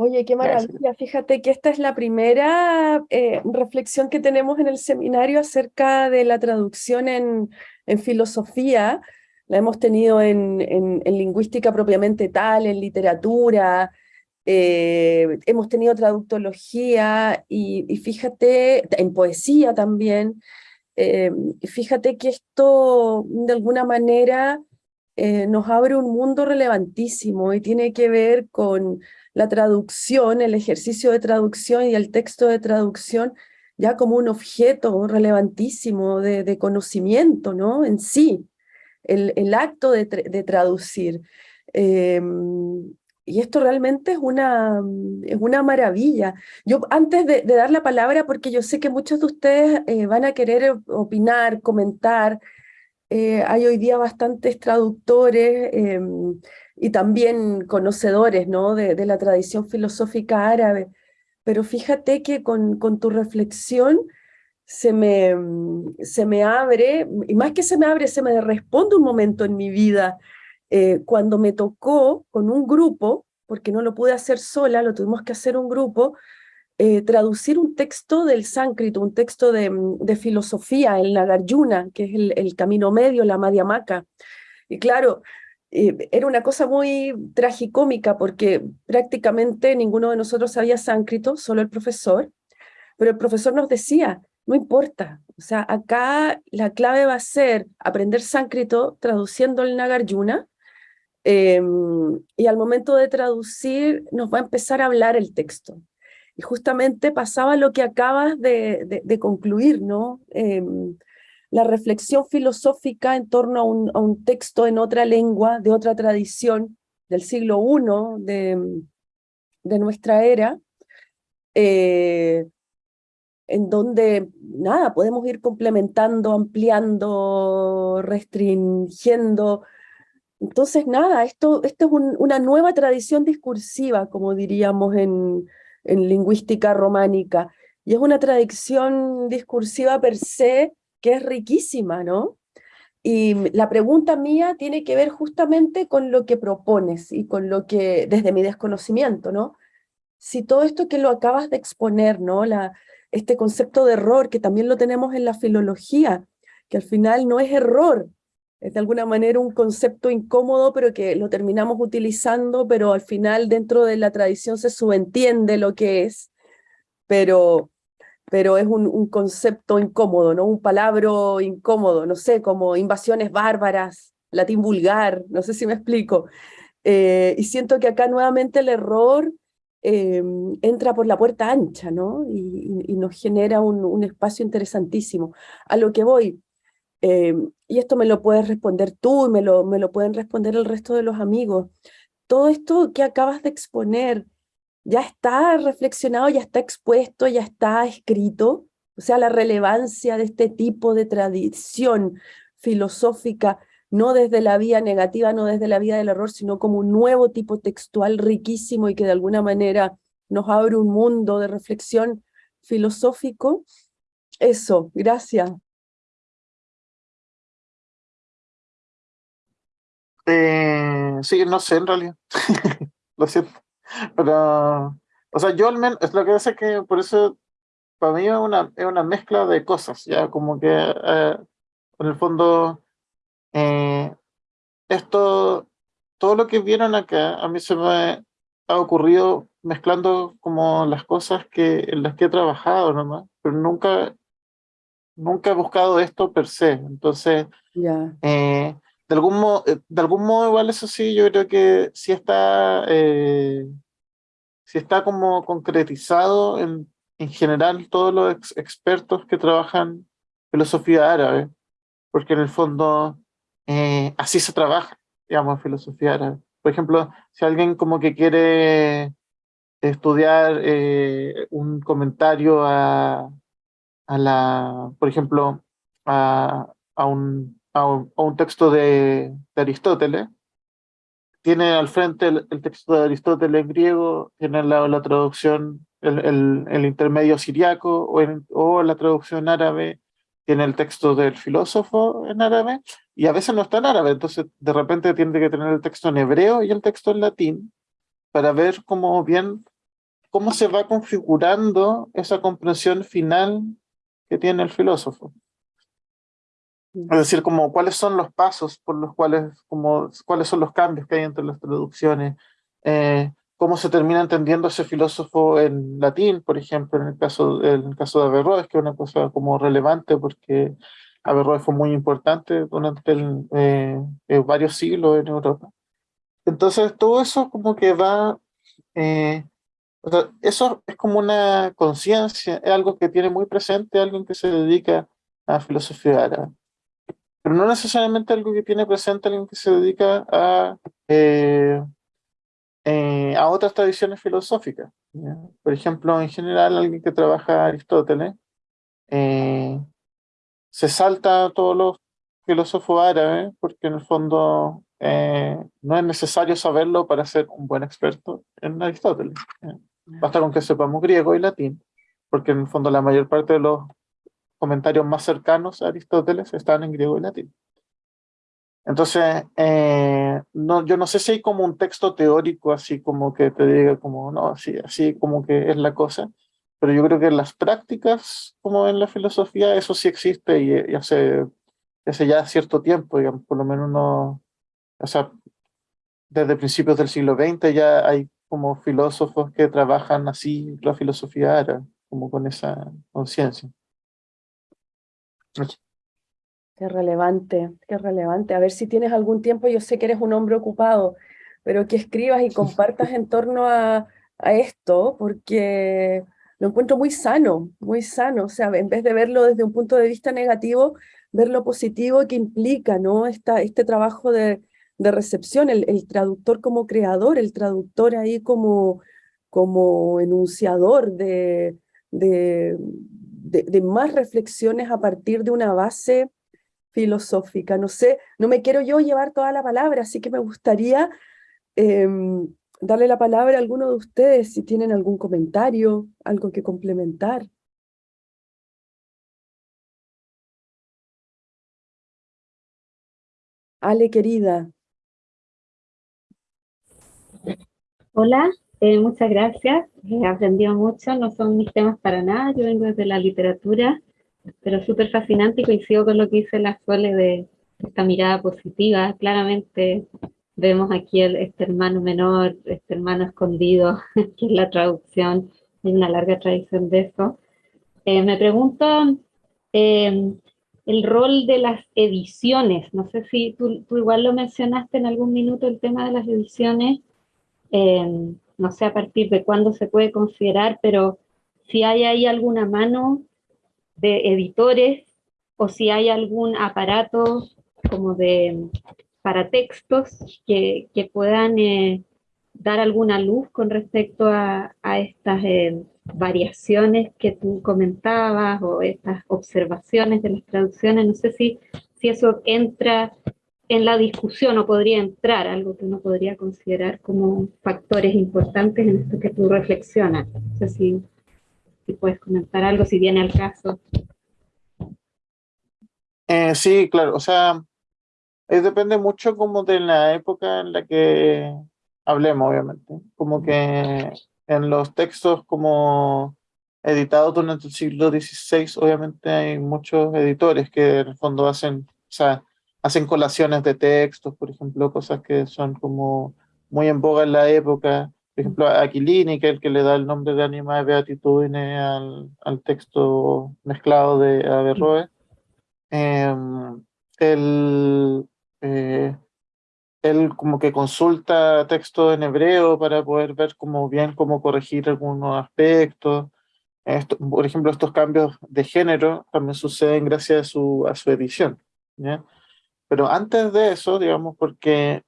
Oye, qué maravilla. Fíjate que esta es la primera eh, reflexión que tenemos en el seminario acerca de la traducción en, en filosofía. La hemos tenido en, lingüística propiamente tal, en literatura, eh, hemos tenido traductología y, fíjate, en poesía también, eh, fíjate que esto de alguna manera nos abre un mundo relevantísimo y tiene que ver con la traducción, el ejercicio de traducción y el texto de traducción ya como un objeto relevantísimo de, conocimiento ¿no? en sí el, acto de, traducir. Em, y esto realmente es una, es una maravilla. Yo antes de, dar la palabra, porque yo sé que muchos de ustedes eh, van a querer opinar, comentar, eh, hay hoy día bastantes traductores em, y también conocedores ¿no? de, de, la tradición filosófica árabe, pero fíjate que con, con tu reflexión se me, mm, se me abre, y más que se me abre, se me responde un momento en mi vida, eh, cuando me tocó con un grupo, porque no lo pude hacer sola, lo tuvimos que hacer un grupo, eh, traducir un texto del sánscrito, un texto de, mm, de filosofía, el Nagarjuna, que es el, el camino medio, la Madhyamaka. Y claro, eh, era una cosa muy tragicómica porque prácticamente ninguno de nosotros sabía sánscrito, solo el profesor, pero el profesor nos decía, no importa. O sea, acá la clave va a ser aprender sánscrito traduciendo el Nagarjuna, em, y al momento de traducir nos va a empezar a hablar el texto. Y justamente pasaba lo que acabas de, concluir, ¿no? Em, la reflexión filosófica en torno a un, texto en otra lengua, de otra tradición, del siglo I de, de nuestra era, eh, en donde, nada, podemos ir complementando, ampliando, restringiendo. Entonces, nada, esto, esto es una nueva tradición discursiva, como diríamos en, en lingüística románica, y es una tradición discursiva per se que es riquísima, ¿no? Y la pregunta mía tiene que ver justamente con lo que propones y con lo que, desde mi desconocimiento, ¿no? Si todo esto que lo acabas de exponer, ¿no? La, este concepto de error que también lo tenemos en la filología, que al final no es error, es de alguna manera un concepto incómodo, pero que lo terminamos utilizando, pero al final dentro de la tradición se subentiende lo que es, pero, pero es un, concepto incómodo, ¿no? un palabra incómodo, no sé, como invasiones bárbaras, latín vulgar, no sé si me explico. Eh, y siento que acá nuevamente el error Em, entra por la puerta ancha, ¿no? Y, nos genera un, espacio interesantísimo. A lo que voy, em, y esto me lo puedes responder tú, y me lo, me lo pueden responder el resto de los amigos, todo esto que acabas de exponer ya está reflexionado, ya está expuesto, ya está escrito, o sea, la relevancia de este tipo de tradición filosófica no desde la vía negativa, no desde la vía del error, sino como un nuevo tipo textual riquísimo y que de alguna manera nos abre un mundo de reflexión filosófico. Eso, gracias. Eh, sí, no sé en realidad. lo siento. Pero, o sea, yo al menos, es lo que hace que por eso, para mí es una, es una mezcla de cosas, ya como que eh, en el fondo eh, esto, todo lo que vieron acá, a mí se me ha ocurrido mezclando como las cosas que, en las que he trabajado nomás, pero nunca, nunca he buscado esto per se. Entonces, eh, de, algún modo, eh, de algún modo igual eso sí, yo creo que sí está, eh, está como concretizado en, en general todos los expertos que trabajan filosofía árabe, porque en el fondo así se trabaja, digamos, filosofía árabe. Por ejemplo, si alguien como que quiere estudiar eh, un comentario a, a, la, por ejemplo, a, a, un, a, un, texto de, Aristóteles, tiene al frente el, texto de Aristóteles en griego, tiene al lado la traducción, el, el, el intermedio siriaco o, o la traducción árabe, tiene el texto del filósofo en árabe, y a veces no está en árabe, entonces de repente tiene que tener el texto en hebreo y el texto en latín para ver cómo bien, cómo se va configurando esa comprensión final que tiene el filósofo. Es decir, como cuáles son los pasos por los cuales, como, cuáles son los cambios que hay entre las traducciones, eh, cómo se termina entendiendo ese filósofo en latín, por ejemplo, en el caso, en el caso de Averroes, que es una cosa como relevante porque Averroes fue muy importante durante eh, eh, varios siglos en Europa. Entonces, todo eso como que va... Eh, eso es como una conciencia, es algo que tiene muy presente alguien que se dedica a filosofía árabe. Pero no necesariamente algo que tiene presente alguien que se dedica a, a otras tradiciones filosóficas. Por ejemplo, en general, alguien que trabaja Aristóteles, se salta a todos los filósofos árabes, porque en el fondo eh, no es necesario saberlo para ser un buen experto en Aristóteles. Eh, basta con que sepamos griego y latín, porque en el fondo la mayor parte de los comentarios más cercanos a Aristóteles están en griego y latín. Entonces, eh, no, yo no sé si hay como un texto teórico así como que te diga como, no, así, así como que es la cosa, pero yo creo que en las prácticas, como en la filosofía, eso sí existe y, hace, hace, ya cierto tiempo, digamos, por lo menos no, o sea, desde principios del siglo XX ya hay como filósofos que trabajan así la filosofía árabe, como con esa conciencia. Qué relevante, qué relevante. A ver si tienes algún tiempo, yo sé que eres un hombre ocupado, pero que escribas y compartas en torno a, a esto, porque lo encuentro muy sano, muy sano, o sea, en vez de verlo desde un punto de vista negativo, ver lo positivo que implica, ¿no? Esta, este trabajo de, de recepción, el, el, traductor como creador, el traductor ahí como, como enunciador de, de, de, más reflexiones a partir de una base filosófica. No sé, no me quiero yo llevar toda la palabra, así que me gustaría em, darle la palabra a alguno de ustedes si tienen algún comentario, algo que complementar. Ale, querida. Hola, eh, muchas gracias. He aprendido mucho, no son mis temas para nada, yo vengo desde la literatura, pero súper fascinante y coincido con lo que dice la Sole de esta mirada positiva. Claramente Vemos aquí este hermano menor, este hermano escondido, que es la traducción, hay una larga tradición de eso. Eh, me pregunto eh, el rol de las ediciones, no sé si tú, tú, igual lo mencionaste en algún minuto, el tema de las ediciones, no sé a partir de cuándo se puede considerar, pero si hay ahí alguna mano de editores o si hay algún aparato como de para textos que, que puedan eh, dar alguna luz con respecto a, estas eh, variaciones que tú comentabas o estas observaciones de las traducciones. No sé si, si eso entra en la discusión o podría entrar, algo que uno podría considerar como factores importantes en esto que tú reflexionas. No sé si, si puedes comentar algo, si viene al caso. Eh, sí, claro, o sea, depende mucho como de la época en la que hablemos, obviamente. Como que en los textos como editados durante el siglo XVI, obviamente hay muchos editores que en el fondo hacen, o sea, hacen colaciones de textos, por ejemplo, cosas que son como muy en boga en la época por ejemplo, Aquilini, que es el que le da el nombre de Anima de Beatitudine al, al texto mezclado de Averroes, eh, él, eh, él como que consulta texto en hebreo para poder ver como bien cómo corregir algunos aspectos. Esto, por ejemplo, estos cambios de género también suceden gracias a su, a su edición. ¿ya? Pero antes de eso, digamos, porque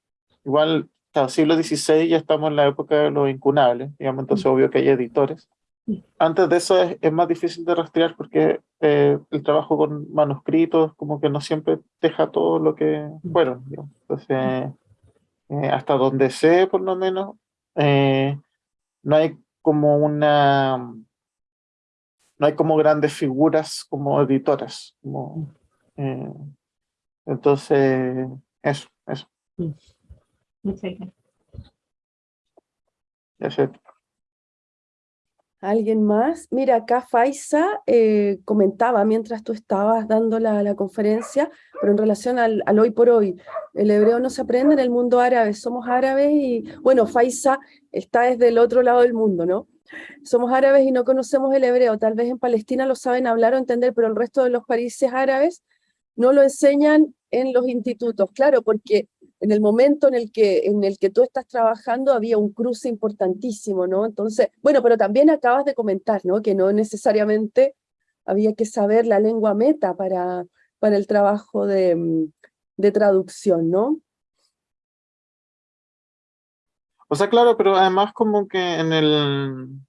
igual hasta el siglo XVI ya estamos en la época de los incunables, digamos, entonces obvio que hay editores. Antes de eso es, es más difícil de rastrear porque eh, el trabajo con manuscritos como que no siempre deja todo lo que fueron. Digamos. Entonces, eh, hasta donde sé por lo menos, eh, no hay como una... No hay como grandes figuras como editoras. Como, eh, entonces, eso, eso. Muchas gracias. Ya sé. ¿Alguien más? Mira, acá Faisa eh, comentaba mientras tú estabas dando la, la conferencia, pero en relación al, al, hoy por hoy, el hebreo no se aprende en el mundo árabe, somos árabes y, bueno, Faisa está desde el otro lado del mundo, ¿no? Somos árabes y no conocemos el hebreo, tal vez en Palestina lo saben hablar o entender, pero el resto de los países árabes no lo enseñan en los institutos, claro, porque en el momento en el, que, en el que tú estás trabajando había un cruce importantísimo, ¿no? Entonces, bueno, pero también acabas de comentar, ¿no? Que no necesariamente había que saber la lengua meta para, para el trabajo de, de traducción, ¿no? O sea, claro, pero además como que en el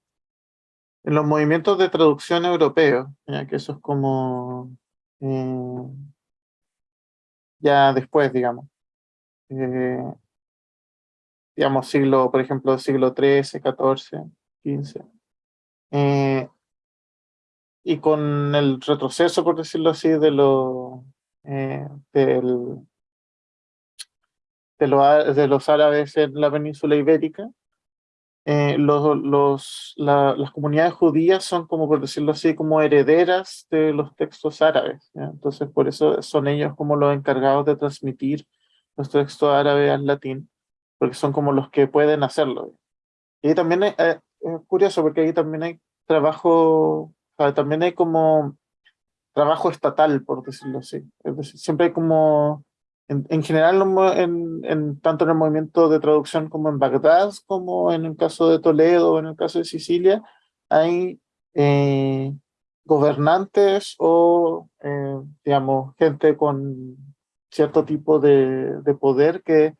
en los movimientos de traducción europeos, ya que eso es como eh, ya después, digamos. Eh, digamos, siglo, por ejemplo, siglo XIII, XIV, XV. Y con el retroceso, por decirlo así, de, lo, eh, de, lo, de los árabes en la península ibérica, eh, los, los, la, las comunidades judías son como, por decirlo así, como herederas de los textos árabes. ¿ya? Entonces, por eso son ellos como los encargados de transmitir los textos árabes al latín, porque son como los que pueden hacerlo. Y también hay, eh, es curioso porque ahí también hay trabajo, o sea, también hay como trabajo estatal, por decirlo así. Es decir, siempre hay como, en, en general, en, en, tanto en el movimiento de traducción como en Bagdad, como en el caso de Toledo, en el caso de Sicilia, hay eh, gobernantes o, eh, digamos, gente con cierto tipo de, de poder que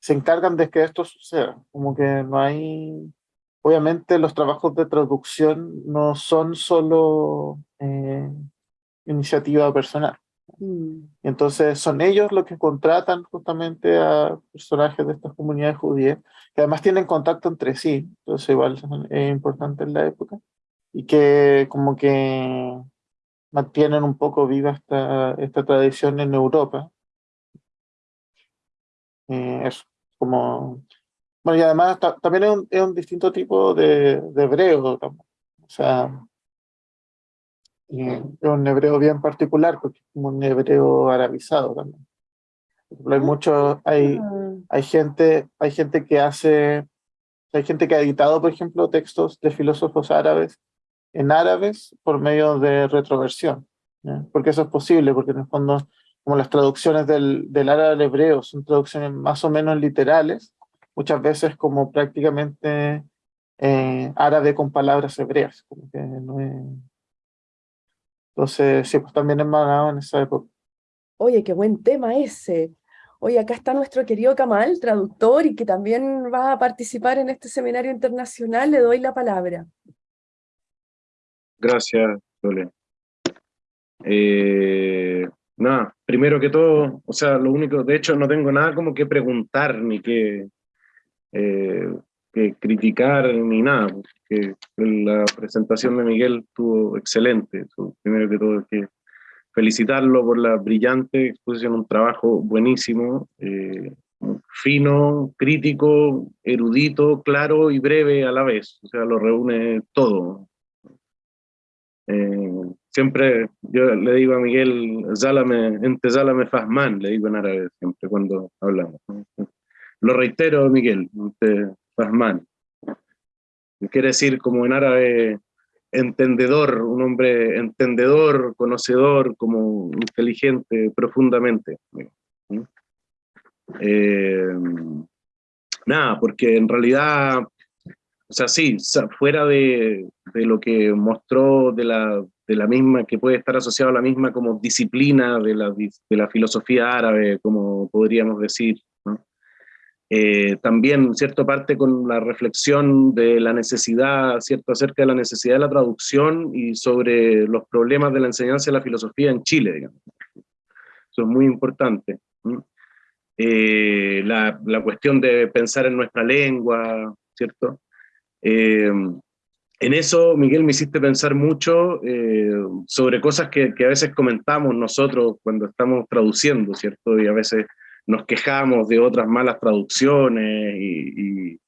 se encargan de que esto suceda. Como que no hay obviamente los trabajos de traducción no son solo eh, iniciativa personal. Mm. Entonces son ellos los que contratan justamente a personajes de estas comunidades judías, que además tienen contacto entre sí, entonces igual es importante en la época, y que como que mantienen un poco viva esta, esta tradición en Europa. Eh, es como... Bueno, y además también es un, es un, distinto tipo de, de hebreo, o sea, es un hebreo bien particular, porque es como un hebreo arabizado también. Hay mucho, hay, hay gente, hay gente que hace, hay gente que ha editado, por ejemplo, textos de filósofos árabes en árabes por medio de retroversión, porque eso es posible, porque en el fondo, como las traducciones del, del árabe al hebreo son traducciones más o menos literales, muchas veces como prácticamente eh, árabe con palabras hebreas, como que no es, entonces, sí, pues también es más en esa época. Oye, qué buen tema ese. Oye, acá está nuestro querido Kamal, traductor, y que también va a participar en este seminario internacional. Le doy la palabra. Gracias, Sole. Eh, nada, primero que todo, o sea, lo único, de hecho no tengo nada como que preguntar ni que, eh, que criticar ni nada, porque la presentación de Miguel estuvo excelente. Primero que todo, que felicitarlo por la brillante exposición, un trabajo buenísimo, eh, fino, crítico, erudito, claro y breve a la vez, o sea, lo reúne todo. Eh, siempre yo le digo a Miguel, Zálame, ente Zálame Fazman, le digo en árabe siempre cuando hablamos. Lo reitero, Miguel, Fazman. quiere decir como en árabe entendedor, un hombre entendedor, conocedor, como inteligente profundamente. Eh, nada, porque en realidad, o sea, sí, fuera de, de lo que mostró de la, de la misma, que puede estar asociado a la misma como disciplina de la, de la filosofía árabe, como podríamos decir, eh, también, cierto, parte con la reflexión de la necesidad, cierto, acerca de la necesidad de la traducción y sobre los problemas de la enseñanza de la filosofía en Chile, digamos. Eso es muy importante. Eh, la, la, cuestión de pensar en nuestra lengua, ¿cierto? Eh, en eso, Miguel, me hiciste pensar mucho sobre cosas que, que, a veces comentamos nosotros cuando estamos traduciendo, ¿cierto? Y a veces nos quejamos de otras malas traducciones y,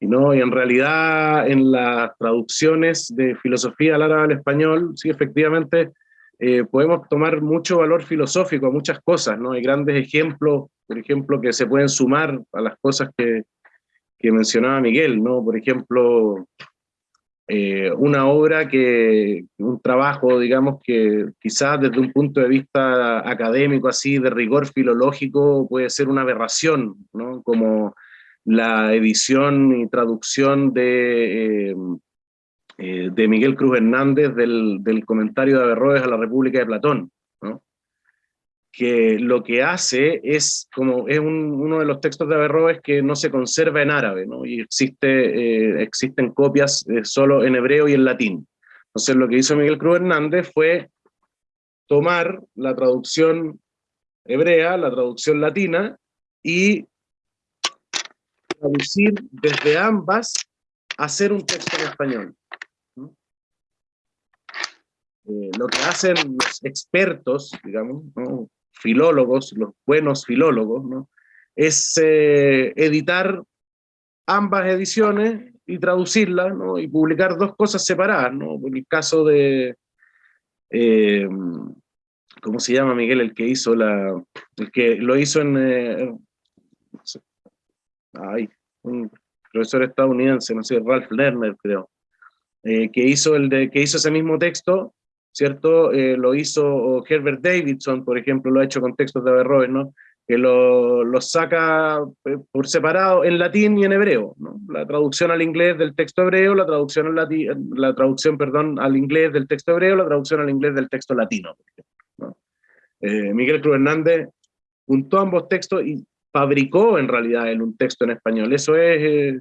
no, y en realidad en las traducciones de filosofía al árabe al español, sí, efectivamente, eh, podemos tomar mucho valor filosófico a muchas cosas, ¿no? Hay grandes ejemplos, por ejemplo, que se pueden sumar a las cosas que, que mencionaba Miguel, ¿no? Por ejemplo, eh, una obra que, un trabajo, digamos, que quizás desde un punto de vista académico, así, de rigor filológico, puede ser una aberración, ¿no? Como la edición y traducción de, eh, eh, de Miguel Cruz Hernández del, del comentario de Averroes a la República de Platón. Que lo que hace es, como es uno de los textos de Averroes que no se conserva en árabe, ¿no? y existe, eh, existen copias eh, solo en hebreo y en latín. Entonces lo que hizo Miguel Cruz Hernández fue tomar la traducción hebrea, la traducción latina, y traducir desde ambas, hacer un texto en español. Eh, lo que hacen los expertos, digamos, ¿no? Filólogos, los buenos filólogos, ¿no? es eh, editar ambas ediciones y traducirlas, ¿no? y publicar dos cosas separadas, ¿no? En el caso de, eh, ¿cómo se llama Miguel? El que hizo la, el que lo hizo en, eh, ay, un profesor estadounidense, no sé, Ralph Lerner creo, que hizo el de, que hizo ese mismo texto, ¿cierto? Eh, lo hizo Herbert Davidson, por ejemplo, lo ha hecho con textos de Averroes, ¿no? Que lo, lo saca eh, por separado en latín y en hebreo, ¿no? La traducción al inglés del texto hebreo, la traducción, al latín, la traducción perdón, al inglés del texto hebreo, la traducción al inglés del texto latino. ¿no? Eh, Miguel Cruz Hernández juntó ambos textos y fabricó en realidad él un texto en español. Eso es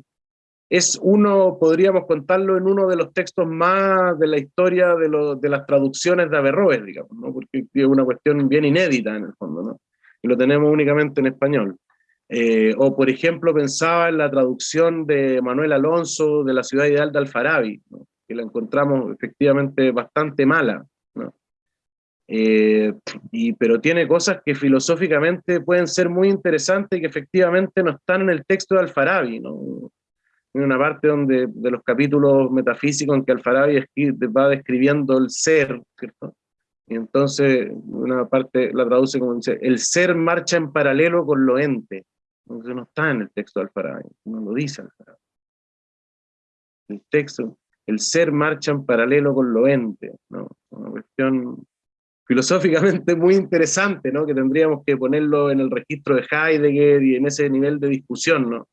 es uno, podríamos contarlo en uno de los textos más de la historia de, de las traducciones de Averroes, digamos, ¿no? porque es una cuestión bien inédita en el fondo, ¿no? y lo tenemos únicamente en español. Eh, o, por ejemplo, pensaba en la traducción de Manuel Alonso de la ciudad ideal de Alfarabi, que la encontramos efectivamente bastante mala, ¿no? Eh, y, pero tiene cosas que filosóficamente pueden ser muy interesantes y que efectivamente no están en el texto de Alfarabi, ¿no? Una parte donde, de los capítulos metafísicos en que Alfarabi va describiendo el ser, ¿cierto? Y entonces una parte la traduce como dice, el ser marcha en paralelo con lo ente. Entonces no está en el texto de Alfarabi, no lo dice Alfarabi. El texto, el ser marcha en paralelo con lo ente, ¿no? Una cuestión filosóficamente muy interesante, ¿no? Que tendríamos que ponerlo en el registro de Heidegger y en ese nivel de discusión, ¿no?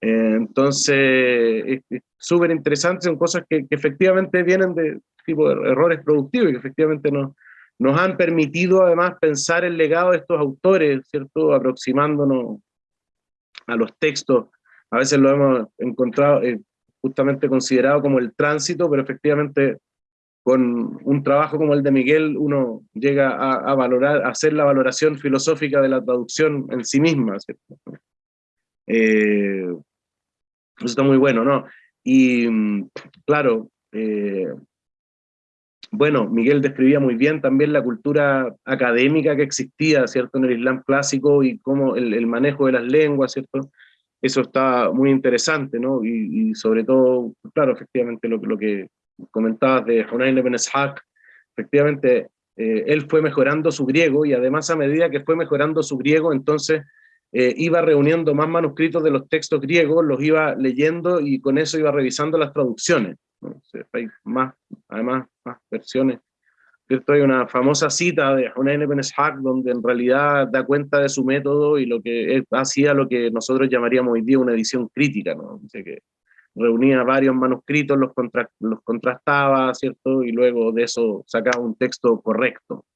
Eh, entonces, es súper interesante, son cosas que, efectivamente vienen de tipo de errores productivos y que efectivamente nos, nos han permitido además pensar el legado de estos autores, ¿cierto? Aproximándonos a los textos. A veces lo hemos encontrado, eh, justamente considerado como el tránsito, pero efectivamente con un trabajo como el de Miguel uno llega a, valorar, a hacer la valoración filosófica de la traducción en sí misma, ¿cierto? Eh, eso está muy bueno, ¿no? Y mm, claro, eh, bueno, Miguel describía muy bien también la cultura académica que existía, ¿cierto? En el Islam clásico y cómo el, manejo de las lenguas, ¿cierto? Eso está muy interesante, ¿no? Y, sobre todo, claro, efectivamente lo, que comentabas de Hunayn ibn Ishaq, efectivamente, eh, él fue mejorando su griego y además a medida que fue mejorando su griego, entonces eh, iba reuniendo más manuscritos de los textos griegos, los iba leyendo y con eso iba revisando las traducciones. hay más, además, más versiones. Hay una famosa cita de Hunayn ibn Ishaq donde en realidad da cuenta de su método y lo que hacía lo que nosotros llamaríamos hoy día una edición crítica, ¿no? que reunía varios manuscritos, los, los contrastaba, ¿cierto? Y luego de eso sacaba un texto correcto.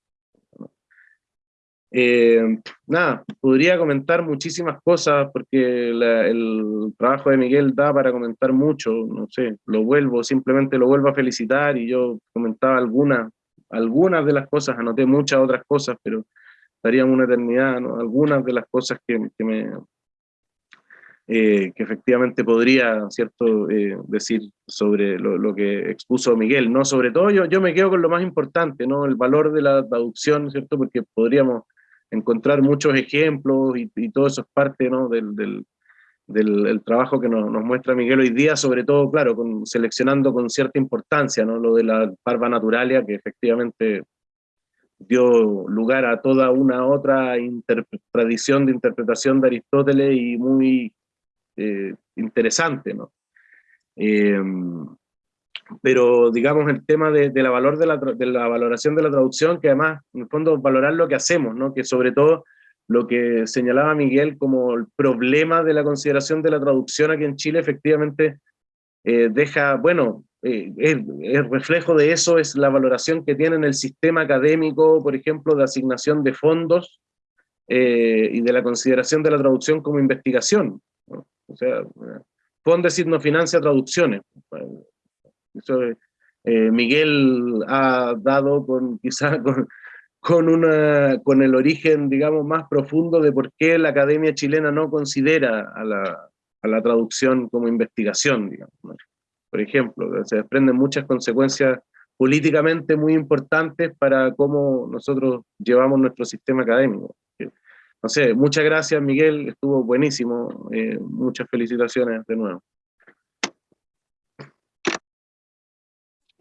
Eh, nada, podría comentar muchísimas cosas porque el trabajo de Miguel da para comentar mucho, no sé, lo vuelvo, simplemente lo vuelvo a felicitar y yo comentaba algunas, algunas de las cosas, anoté muchas otras cosas, pero estarían una eternidad, ¿no? algunas de las cosas que, que me, eh, que efectivamente podría cierto eh, decir sobre lo, que expuso Miguel no sobre todo yo, yo me quedo con lo más importante no el valor de la traducción cierto porque podríamos encontrar muchos ejemplos y, todo eso es parte ¿no? del, del, del trabajo que nos, nos, muestra Miguel hoy día, sobre todo, claro, con, seleccionando con cierta importancia ¿no? lo de la parva naturalia, que efectivamente dio lugar a toda una otra tradición de interpretación de Aristóteles y muy eh, interesante, ¿no? Eh, pero digamos el tema de, la valor de la, de la, valoración de la traducción, que además, en el fondo, valorar lo que hacemos, ¿no? Que sobre todo lo que señalaba Miguel como el problema de la consideración de la traducción aquí en Chile, efectivamente eh, deja, bueno, el, reflejo de eso es la valoración que tiene en el sistema académico, por ejemplo, de asignación de fondos y de la consideración de la traducción como investigación. O sea, Fondesit no financia traducciones. Eh, Miguel ha dado con quizás con, con, una, con el origen, digamos, más profundo de por qué la Academia Chilena no considera a la, a la traducción como investigación, digamos. Por ejemplo, se desprenden muchas consecuencias políticamente muy importantes para cómo nosotros llevamos nuestro sistema académico no sé, muchas gracias Miguel, estuvo buenísimo, eh, muchas felicitaciones de nuevo.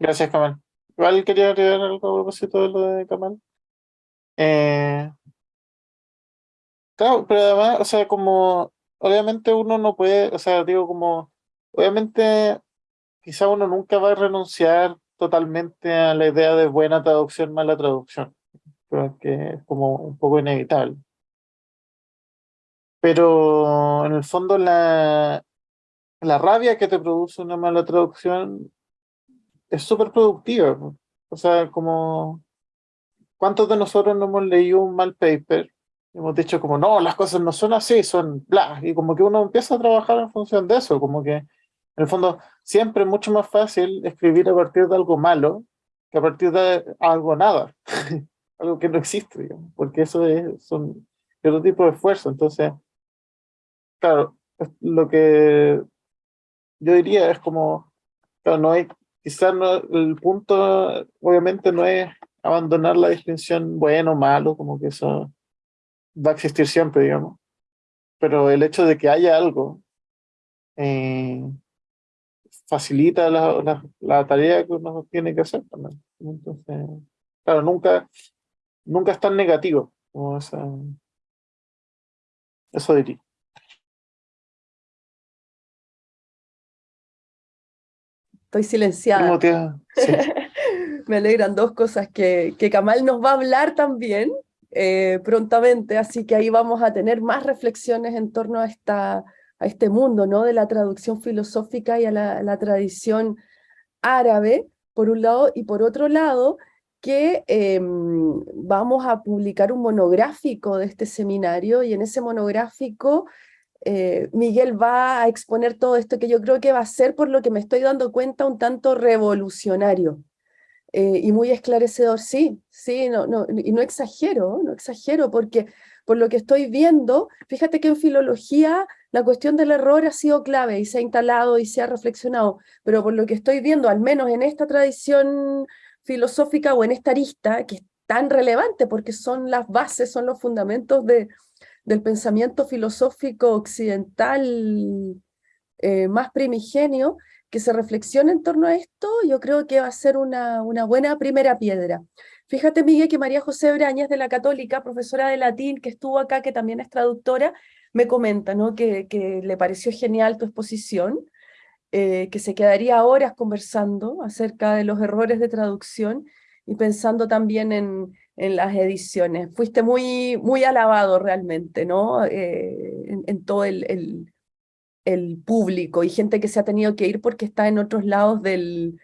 Gracias, Kamal. Igual quería agregar algo a propósito de lo de Kamal. Eh, claro, pero además, o sea, como, obviamente uno no puede, o sea, digo como, obviamente quizá uno nunca va a renunciar totalmente a la idea de buena traducción, mala traducción, creo que es como un poco inevitable. Pero en el fondo la, la rabia que te produce una mala traducción es súper productiva. O sea, como ¿cuántos de nosotros no hemos leído un mal paper? Hemos dicho como, no, las cosas no son así, son bla. Y como que uno empieza a trabajar en función de eso, como que en el fondo siempre es mucho más fácil escribir a partir de algo malo que a partir de algo nada, algo que no existe, digamos, porque eso es son otro tipo de esfuerzo. Entonces, claro, lo que yo diría es como, claro, no hay, quizás no, el punto obviamente no es abandonar la distinción bueno malo, como que eso va a existir siempre, digamos. Pero el hecho de que haya algo eh, facilita la, la, tarea que uno tiene que hacer también. Entonces, claro, nunca, nunca es tan negativo como esa, eso diría. Estoy silenciada. Me alegran dos cosas, que, que Kamal nos va a hablar también eh, prontamente, así que ahí vamos a tener más reflexiones en torno a, esta, a este mundo ¿no? de la traducción filosófica y a la, tradición árabe, por un lado, y por otro lado, que em, vamos a publicar un monográfico de este seminario, y en ese monográfico eh, Miguel va a exponer todo esto que yo creo que va a ser, por lo que me estoy dando cuenta, un tanto revolucionario eh, y muy esclarecedor. Sí, sí, no, no, y no exagero, no exagero, porque por lo que estoy viendo, fíjate que en filología la cuestión del error ha sido clave y se ha instalado y se ha reflexionado, pero por lo que estoy viendo, al menos en esta tradición filosófica o en esta arista, que es tan relevante porque son las bases, son los fundamentos de, del pensamiento filosófico occidental eh, más primigenio, que se reflexione en torno a esto, yo creo que va a ser una, una buena primera piedra. Fíjate, Miguel, que María José Brañas de la Católica, profesora de latín, que estuvo acá, que también es traductora, me comenta ¿no? que, que le pareció genial tu exposición, eh, que se quedaría horas conversando acerca de los errores de traducción y pensando también en, en las ediciones. Fuiste muy, muy alabado realmente, ¿no? Eh, en, todo el, el, el, público y gente que se ha tenido que ir porque está en otros lados del,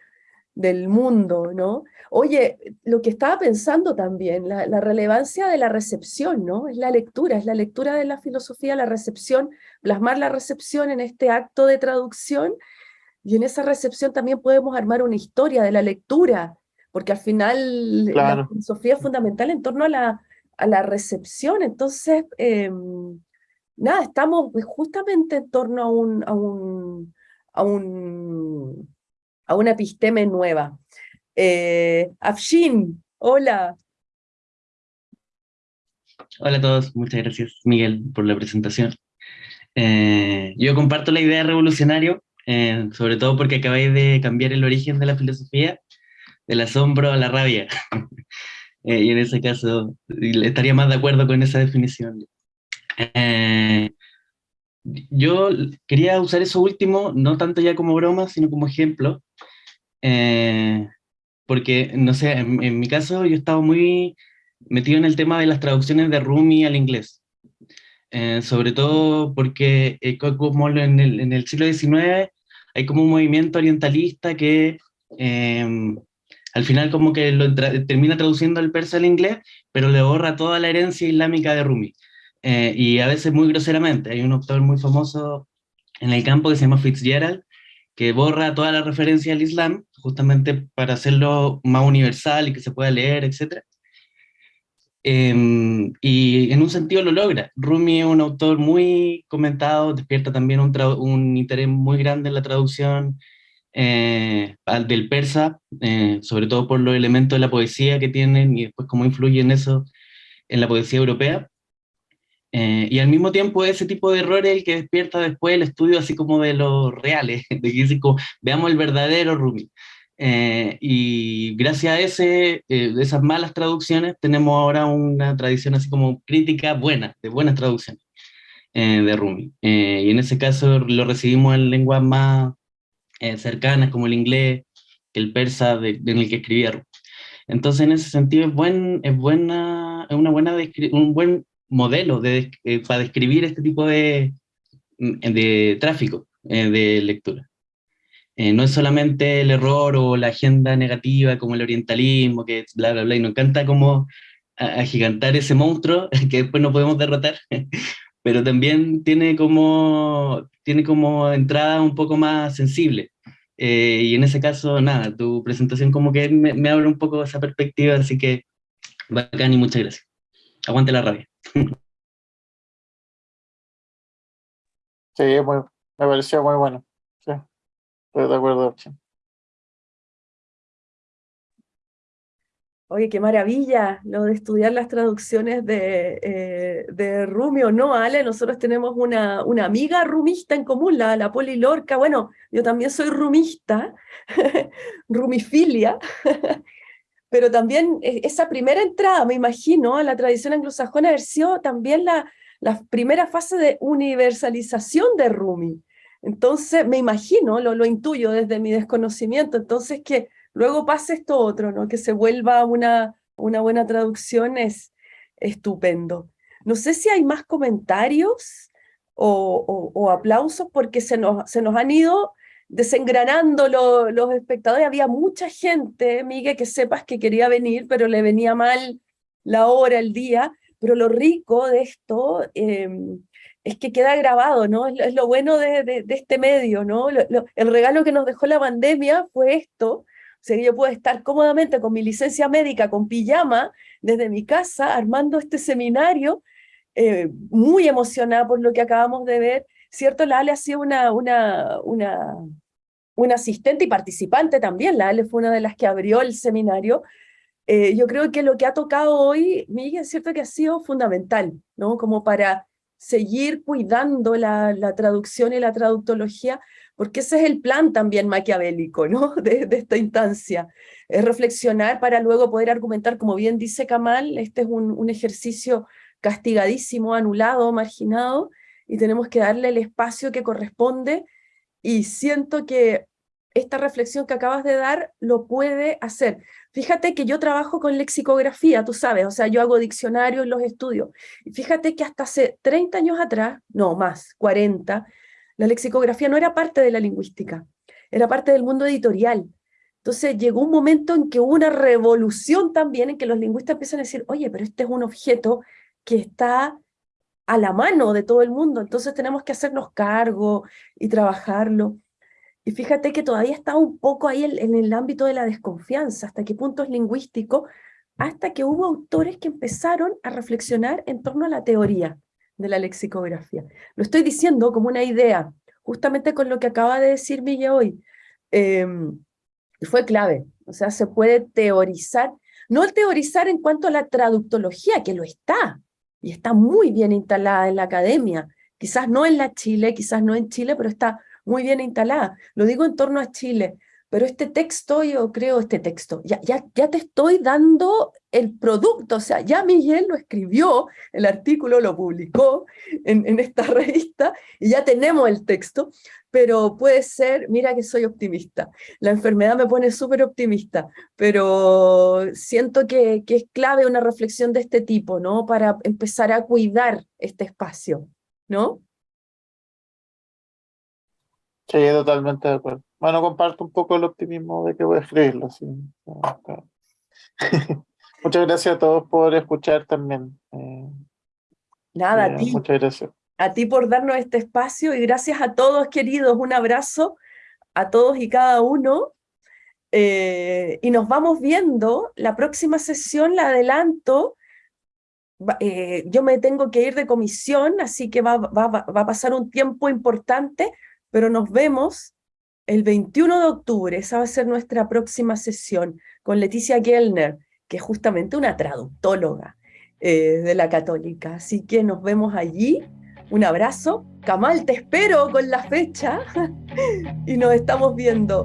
del mundo, ¿no? Oye, lo que estaba pensando también, la, la, relevancia de la recepción, ¿no? Es la lectura, es la lectura de la filosofía, la recepción, plasmar la recepción en este acto de traducción y en esa recepción también podemos armar una historia de la lectura, porque al final la filosofía es fundamental en torno a la, a la recepción. Entonces, em, nada, estamos justamente en torno a un, a un, a un, a una episteme nueva. Eh, Afshin, hola. Hola a todos, muchas gracias Miguel por la presentación. Eh, yo comparto la idea de revolucionario eh, sobre todo porque acabáis de cambiar el origen de la filosofía, del asombro a la rabia. eh, y en ese caso estaría más de acuerdo con esa definición. Eh, yo quería usar eso último, no tanto ya como broma, sino como ejemplo, eh, porque, no sé, en, mi caso yo estaba muy metido en el tema de las traducciones de Rumi al inglés. Sobre todo porque eh, como en el, en el, siglo XIX hay como un movimiento orientalista que al final como que lo tra termina traduciendo el persa al inglés, pero le borra toda la herencia islámica de Rumi. Eh, y a veces muy groseramente. Hay un autor muy famoso en el campo que se llama Fitzgerald, que borra toda la referencia al Islam, justamente para hacerlo más universal y que se pueda leer, etc. Eh, y en un sentido lo logra. Rumi es un autor muy comentado, despierta también un interés muy grande en la traducción eh, del persa, eh, sobre todo por los elementos de la poesía que tienen y después cómo influyen eso en la poesía europea. Eh, y al mismo tiempo ese tipo de errores el que despierta después el estudio así como de los reales, de que como, veamos el verdadero Rumi. Y gracias a ese, eh, esas malas traducciones tenemos ahora una tradición así como crítica buena, de buenas traducciones de Rumi. Y en ese caso lo recibimos en lenguas más eh, cercanas como el inglés, el persa de, en el que escribía Rumi. Entonces en ese sentido es, buen, es, buena, es una buena un buen modelo de, eh, para describir este tipo de, de tráfico de lectura. Eh, no es solamente el error o la agenda negativa como el orientalismo, que bla, bla, bla, y nos encanta como agigantar ese monstruo que después no podemos derrotar, pero también tiene como, tiene como entrada un poco más sensible. Eh, y en ese caso, nada, tu presentación como que me, me abre un poco esa perspectiva, así que bacán y muchas gracias. Aguante la rabia. Sí, muy, me pareció muy bueno. Sí. Estoy de acuerdo, Oye, qué maravilla lo de estudiar las traducciones de, eh, de Rumi o no, Ale. Nosotros tenemos una, una amiga rumista en común, la, la Poli Lorca. Bueno, yo también soy rumista, rumifilia, pero también e, esa primera entrada, me imagino, a la tradición anglosajona haber sido también la, la primera fase de universalización de Rumi. Entonces, me imagino, lo, lo intuyo desde mi desconocimiento, entonces que luego pase esto otro, ¿no? que se vuelva una, una buena traducción es estupendo. No sé si hay más comentarios o, o, aplausos porque se nos, se nos han ido desengranando lo, los espectadores. Había mucha gente, Miguel, que sepas que quería venir, pero le venía mal la hora, el día. Pero lo rico de esto eh, es que queda grabado, ¿no? Es, lo bueno de, de, este medio, ¿no? El regalo que nos dejó la pandemia fue esto, sea, yo puedo estar cómodamente con mi licencia médica, con pijama, desde mi casa, armando este seminario, eh, muy emocionada por lo que acabamos de ver, ¿cierto? La Ale ha sido una, una, una, una asistente y participante también, la Ale fue una de las que abrió el seminario, eh, yo creo que lo que ha tocado hoy, Miguel, es cierto que ha sido fundamental, ¿no? Como para seguir cuidando la, la, traducción y la traductología, porque ese es el plan también maquiavélico ¿no? de, esta instancia, es reflexionar para luego poder argumentar, como bien dice Kamal, este es un, ejercicio castigadísimo, anulado, marginado, y tenemos que darle el espacio que corresponde y siento que esta reflexión que acabas de dar lo puede hacer. Fíjate que yo trabajo con lexicografía, tú sabes, o sea, yo hago diccionarios en los estudios. Y fíjate que hasta hace 30 años atrás, no más, 40, la lexicografía no era parte de la lingüística, era parte del mundo editorial. Entonces llegó un momento en que hubo una revolución también, en que los lingüistas empiezan a decir, oye, pero este es un objeto que está a la mano de todo el mundo, entonces tenemos que hacernos cargo y trabajarlo. Y fíjate que todavía está un poco ahí en, el ámbito de la desconfianza, hasta qué punto es lingüístico, hasta que hubo autores que empezaron a reflexionar en torno a la teoría de la lexicografía. Lo estoy diciendo como una idea, justamente con lo que acaba de decir Milla hoy. Em, fue clave, o sea, se puede teorizar, no teorizar en cuanto a la traductología, que lo está, y está muy bien instalada en la academia, quizás no en la Chile, quizás no en Chile, pero está muy bien instalada. Lo digo en torno a Chile, pero este texto, yo creo, este texto, ya, ya, ya te estoy dando el producto, o sea, ya Miguel lo escribió, el artículo lo publicó en, esta revista, y ya tenemos el texto, pero puede ser, mira que soy optimista, la enfermedad me pone súper optimista, pero siento que, que es clave una reflexión de este tipo, ¿no? Para empezar a cuidar este espacio, ¿no? Sí, totalmente de acuerdo. Bueno, comparto un poco el optimismo de que voy a escribirlo. muchas gracias a todos por escuchar también. Eh, Nada, a ti. Muchas gracias. A ti por darnos este espacio y gracias a todos, queridos. Un abrazo a todos y cada uno. Eh, y nos vamos viendo. La próxima sesión la adelanto. Eh, yo me tengo que ir de comisión, así que va, va, va a pasar un tiempo importante, pero nos vemos el 21 de octubre, esa va a ser nuestra próxima sesión con Leticia Gellner, que es justamente una traductóloga eh, de la católica. Así que nos vemos allí. Un abrazo. Kamal, te espero con la fecha y nos estamos viendo.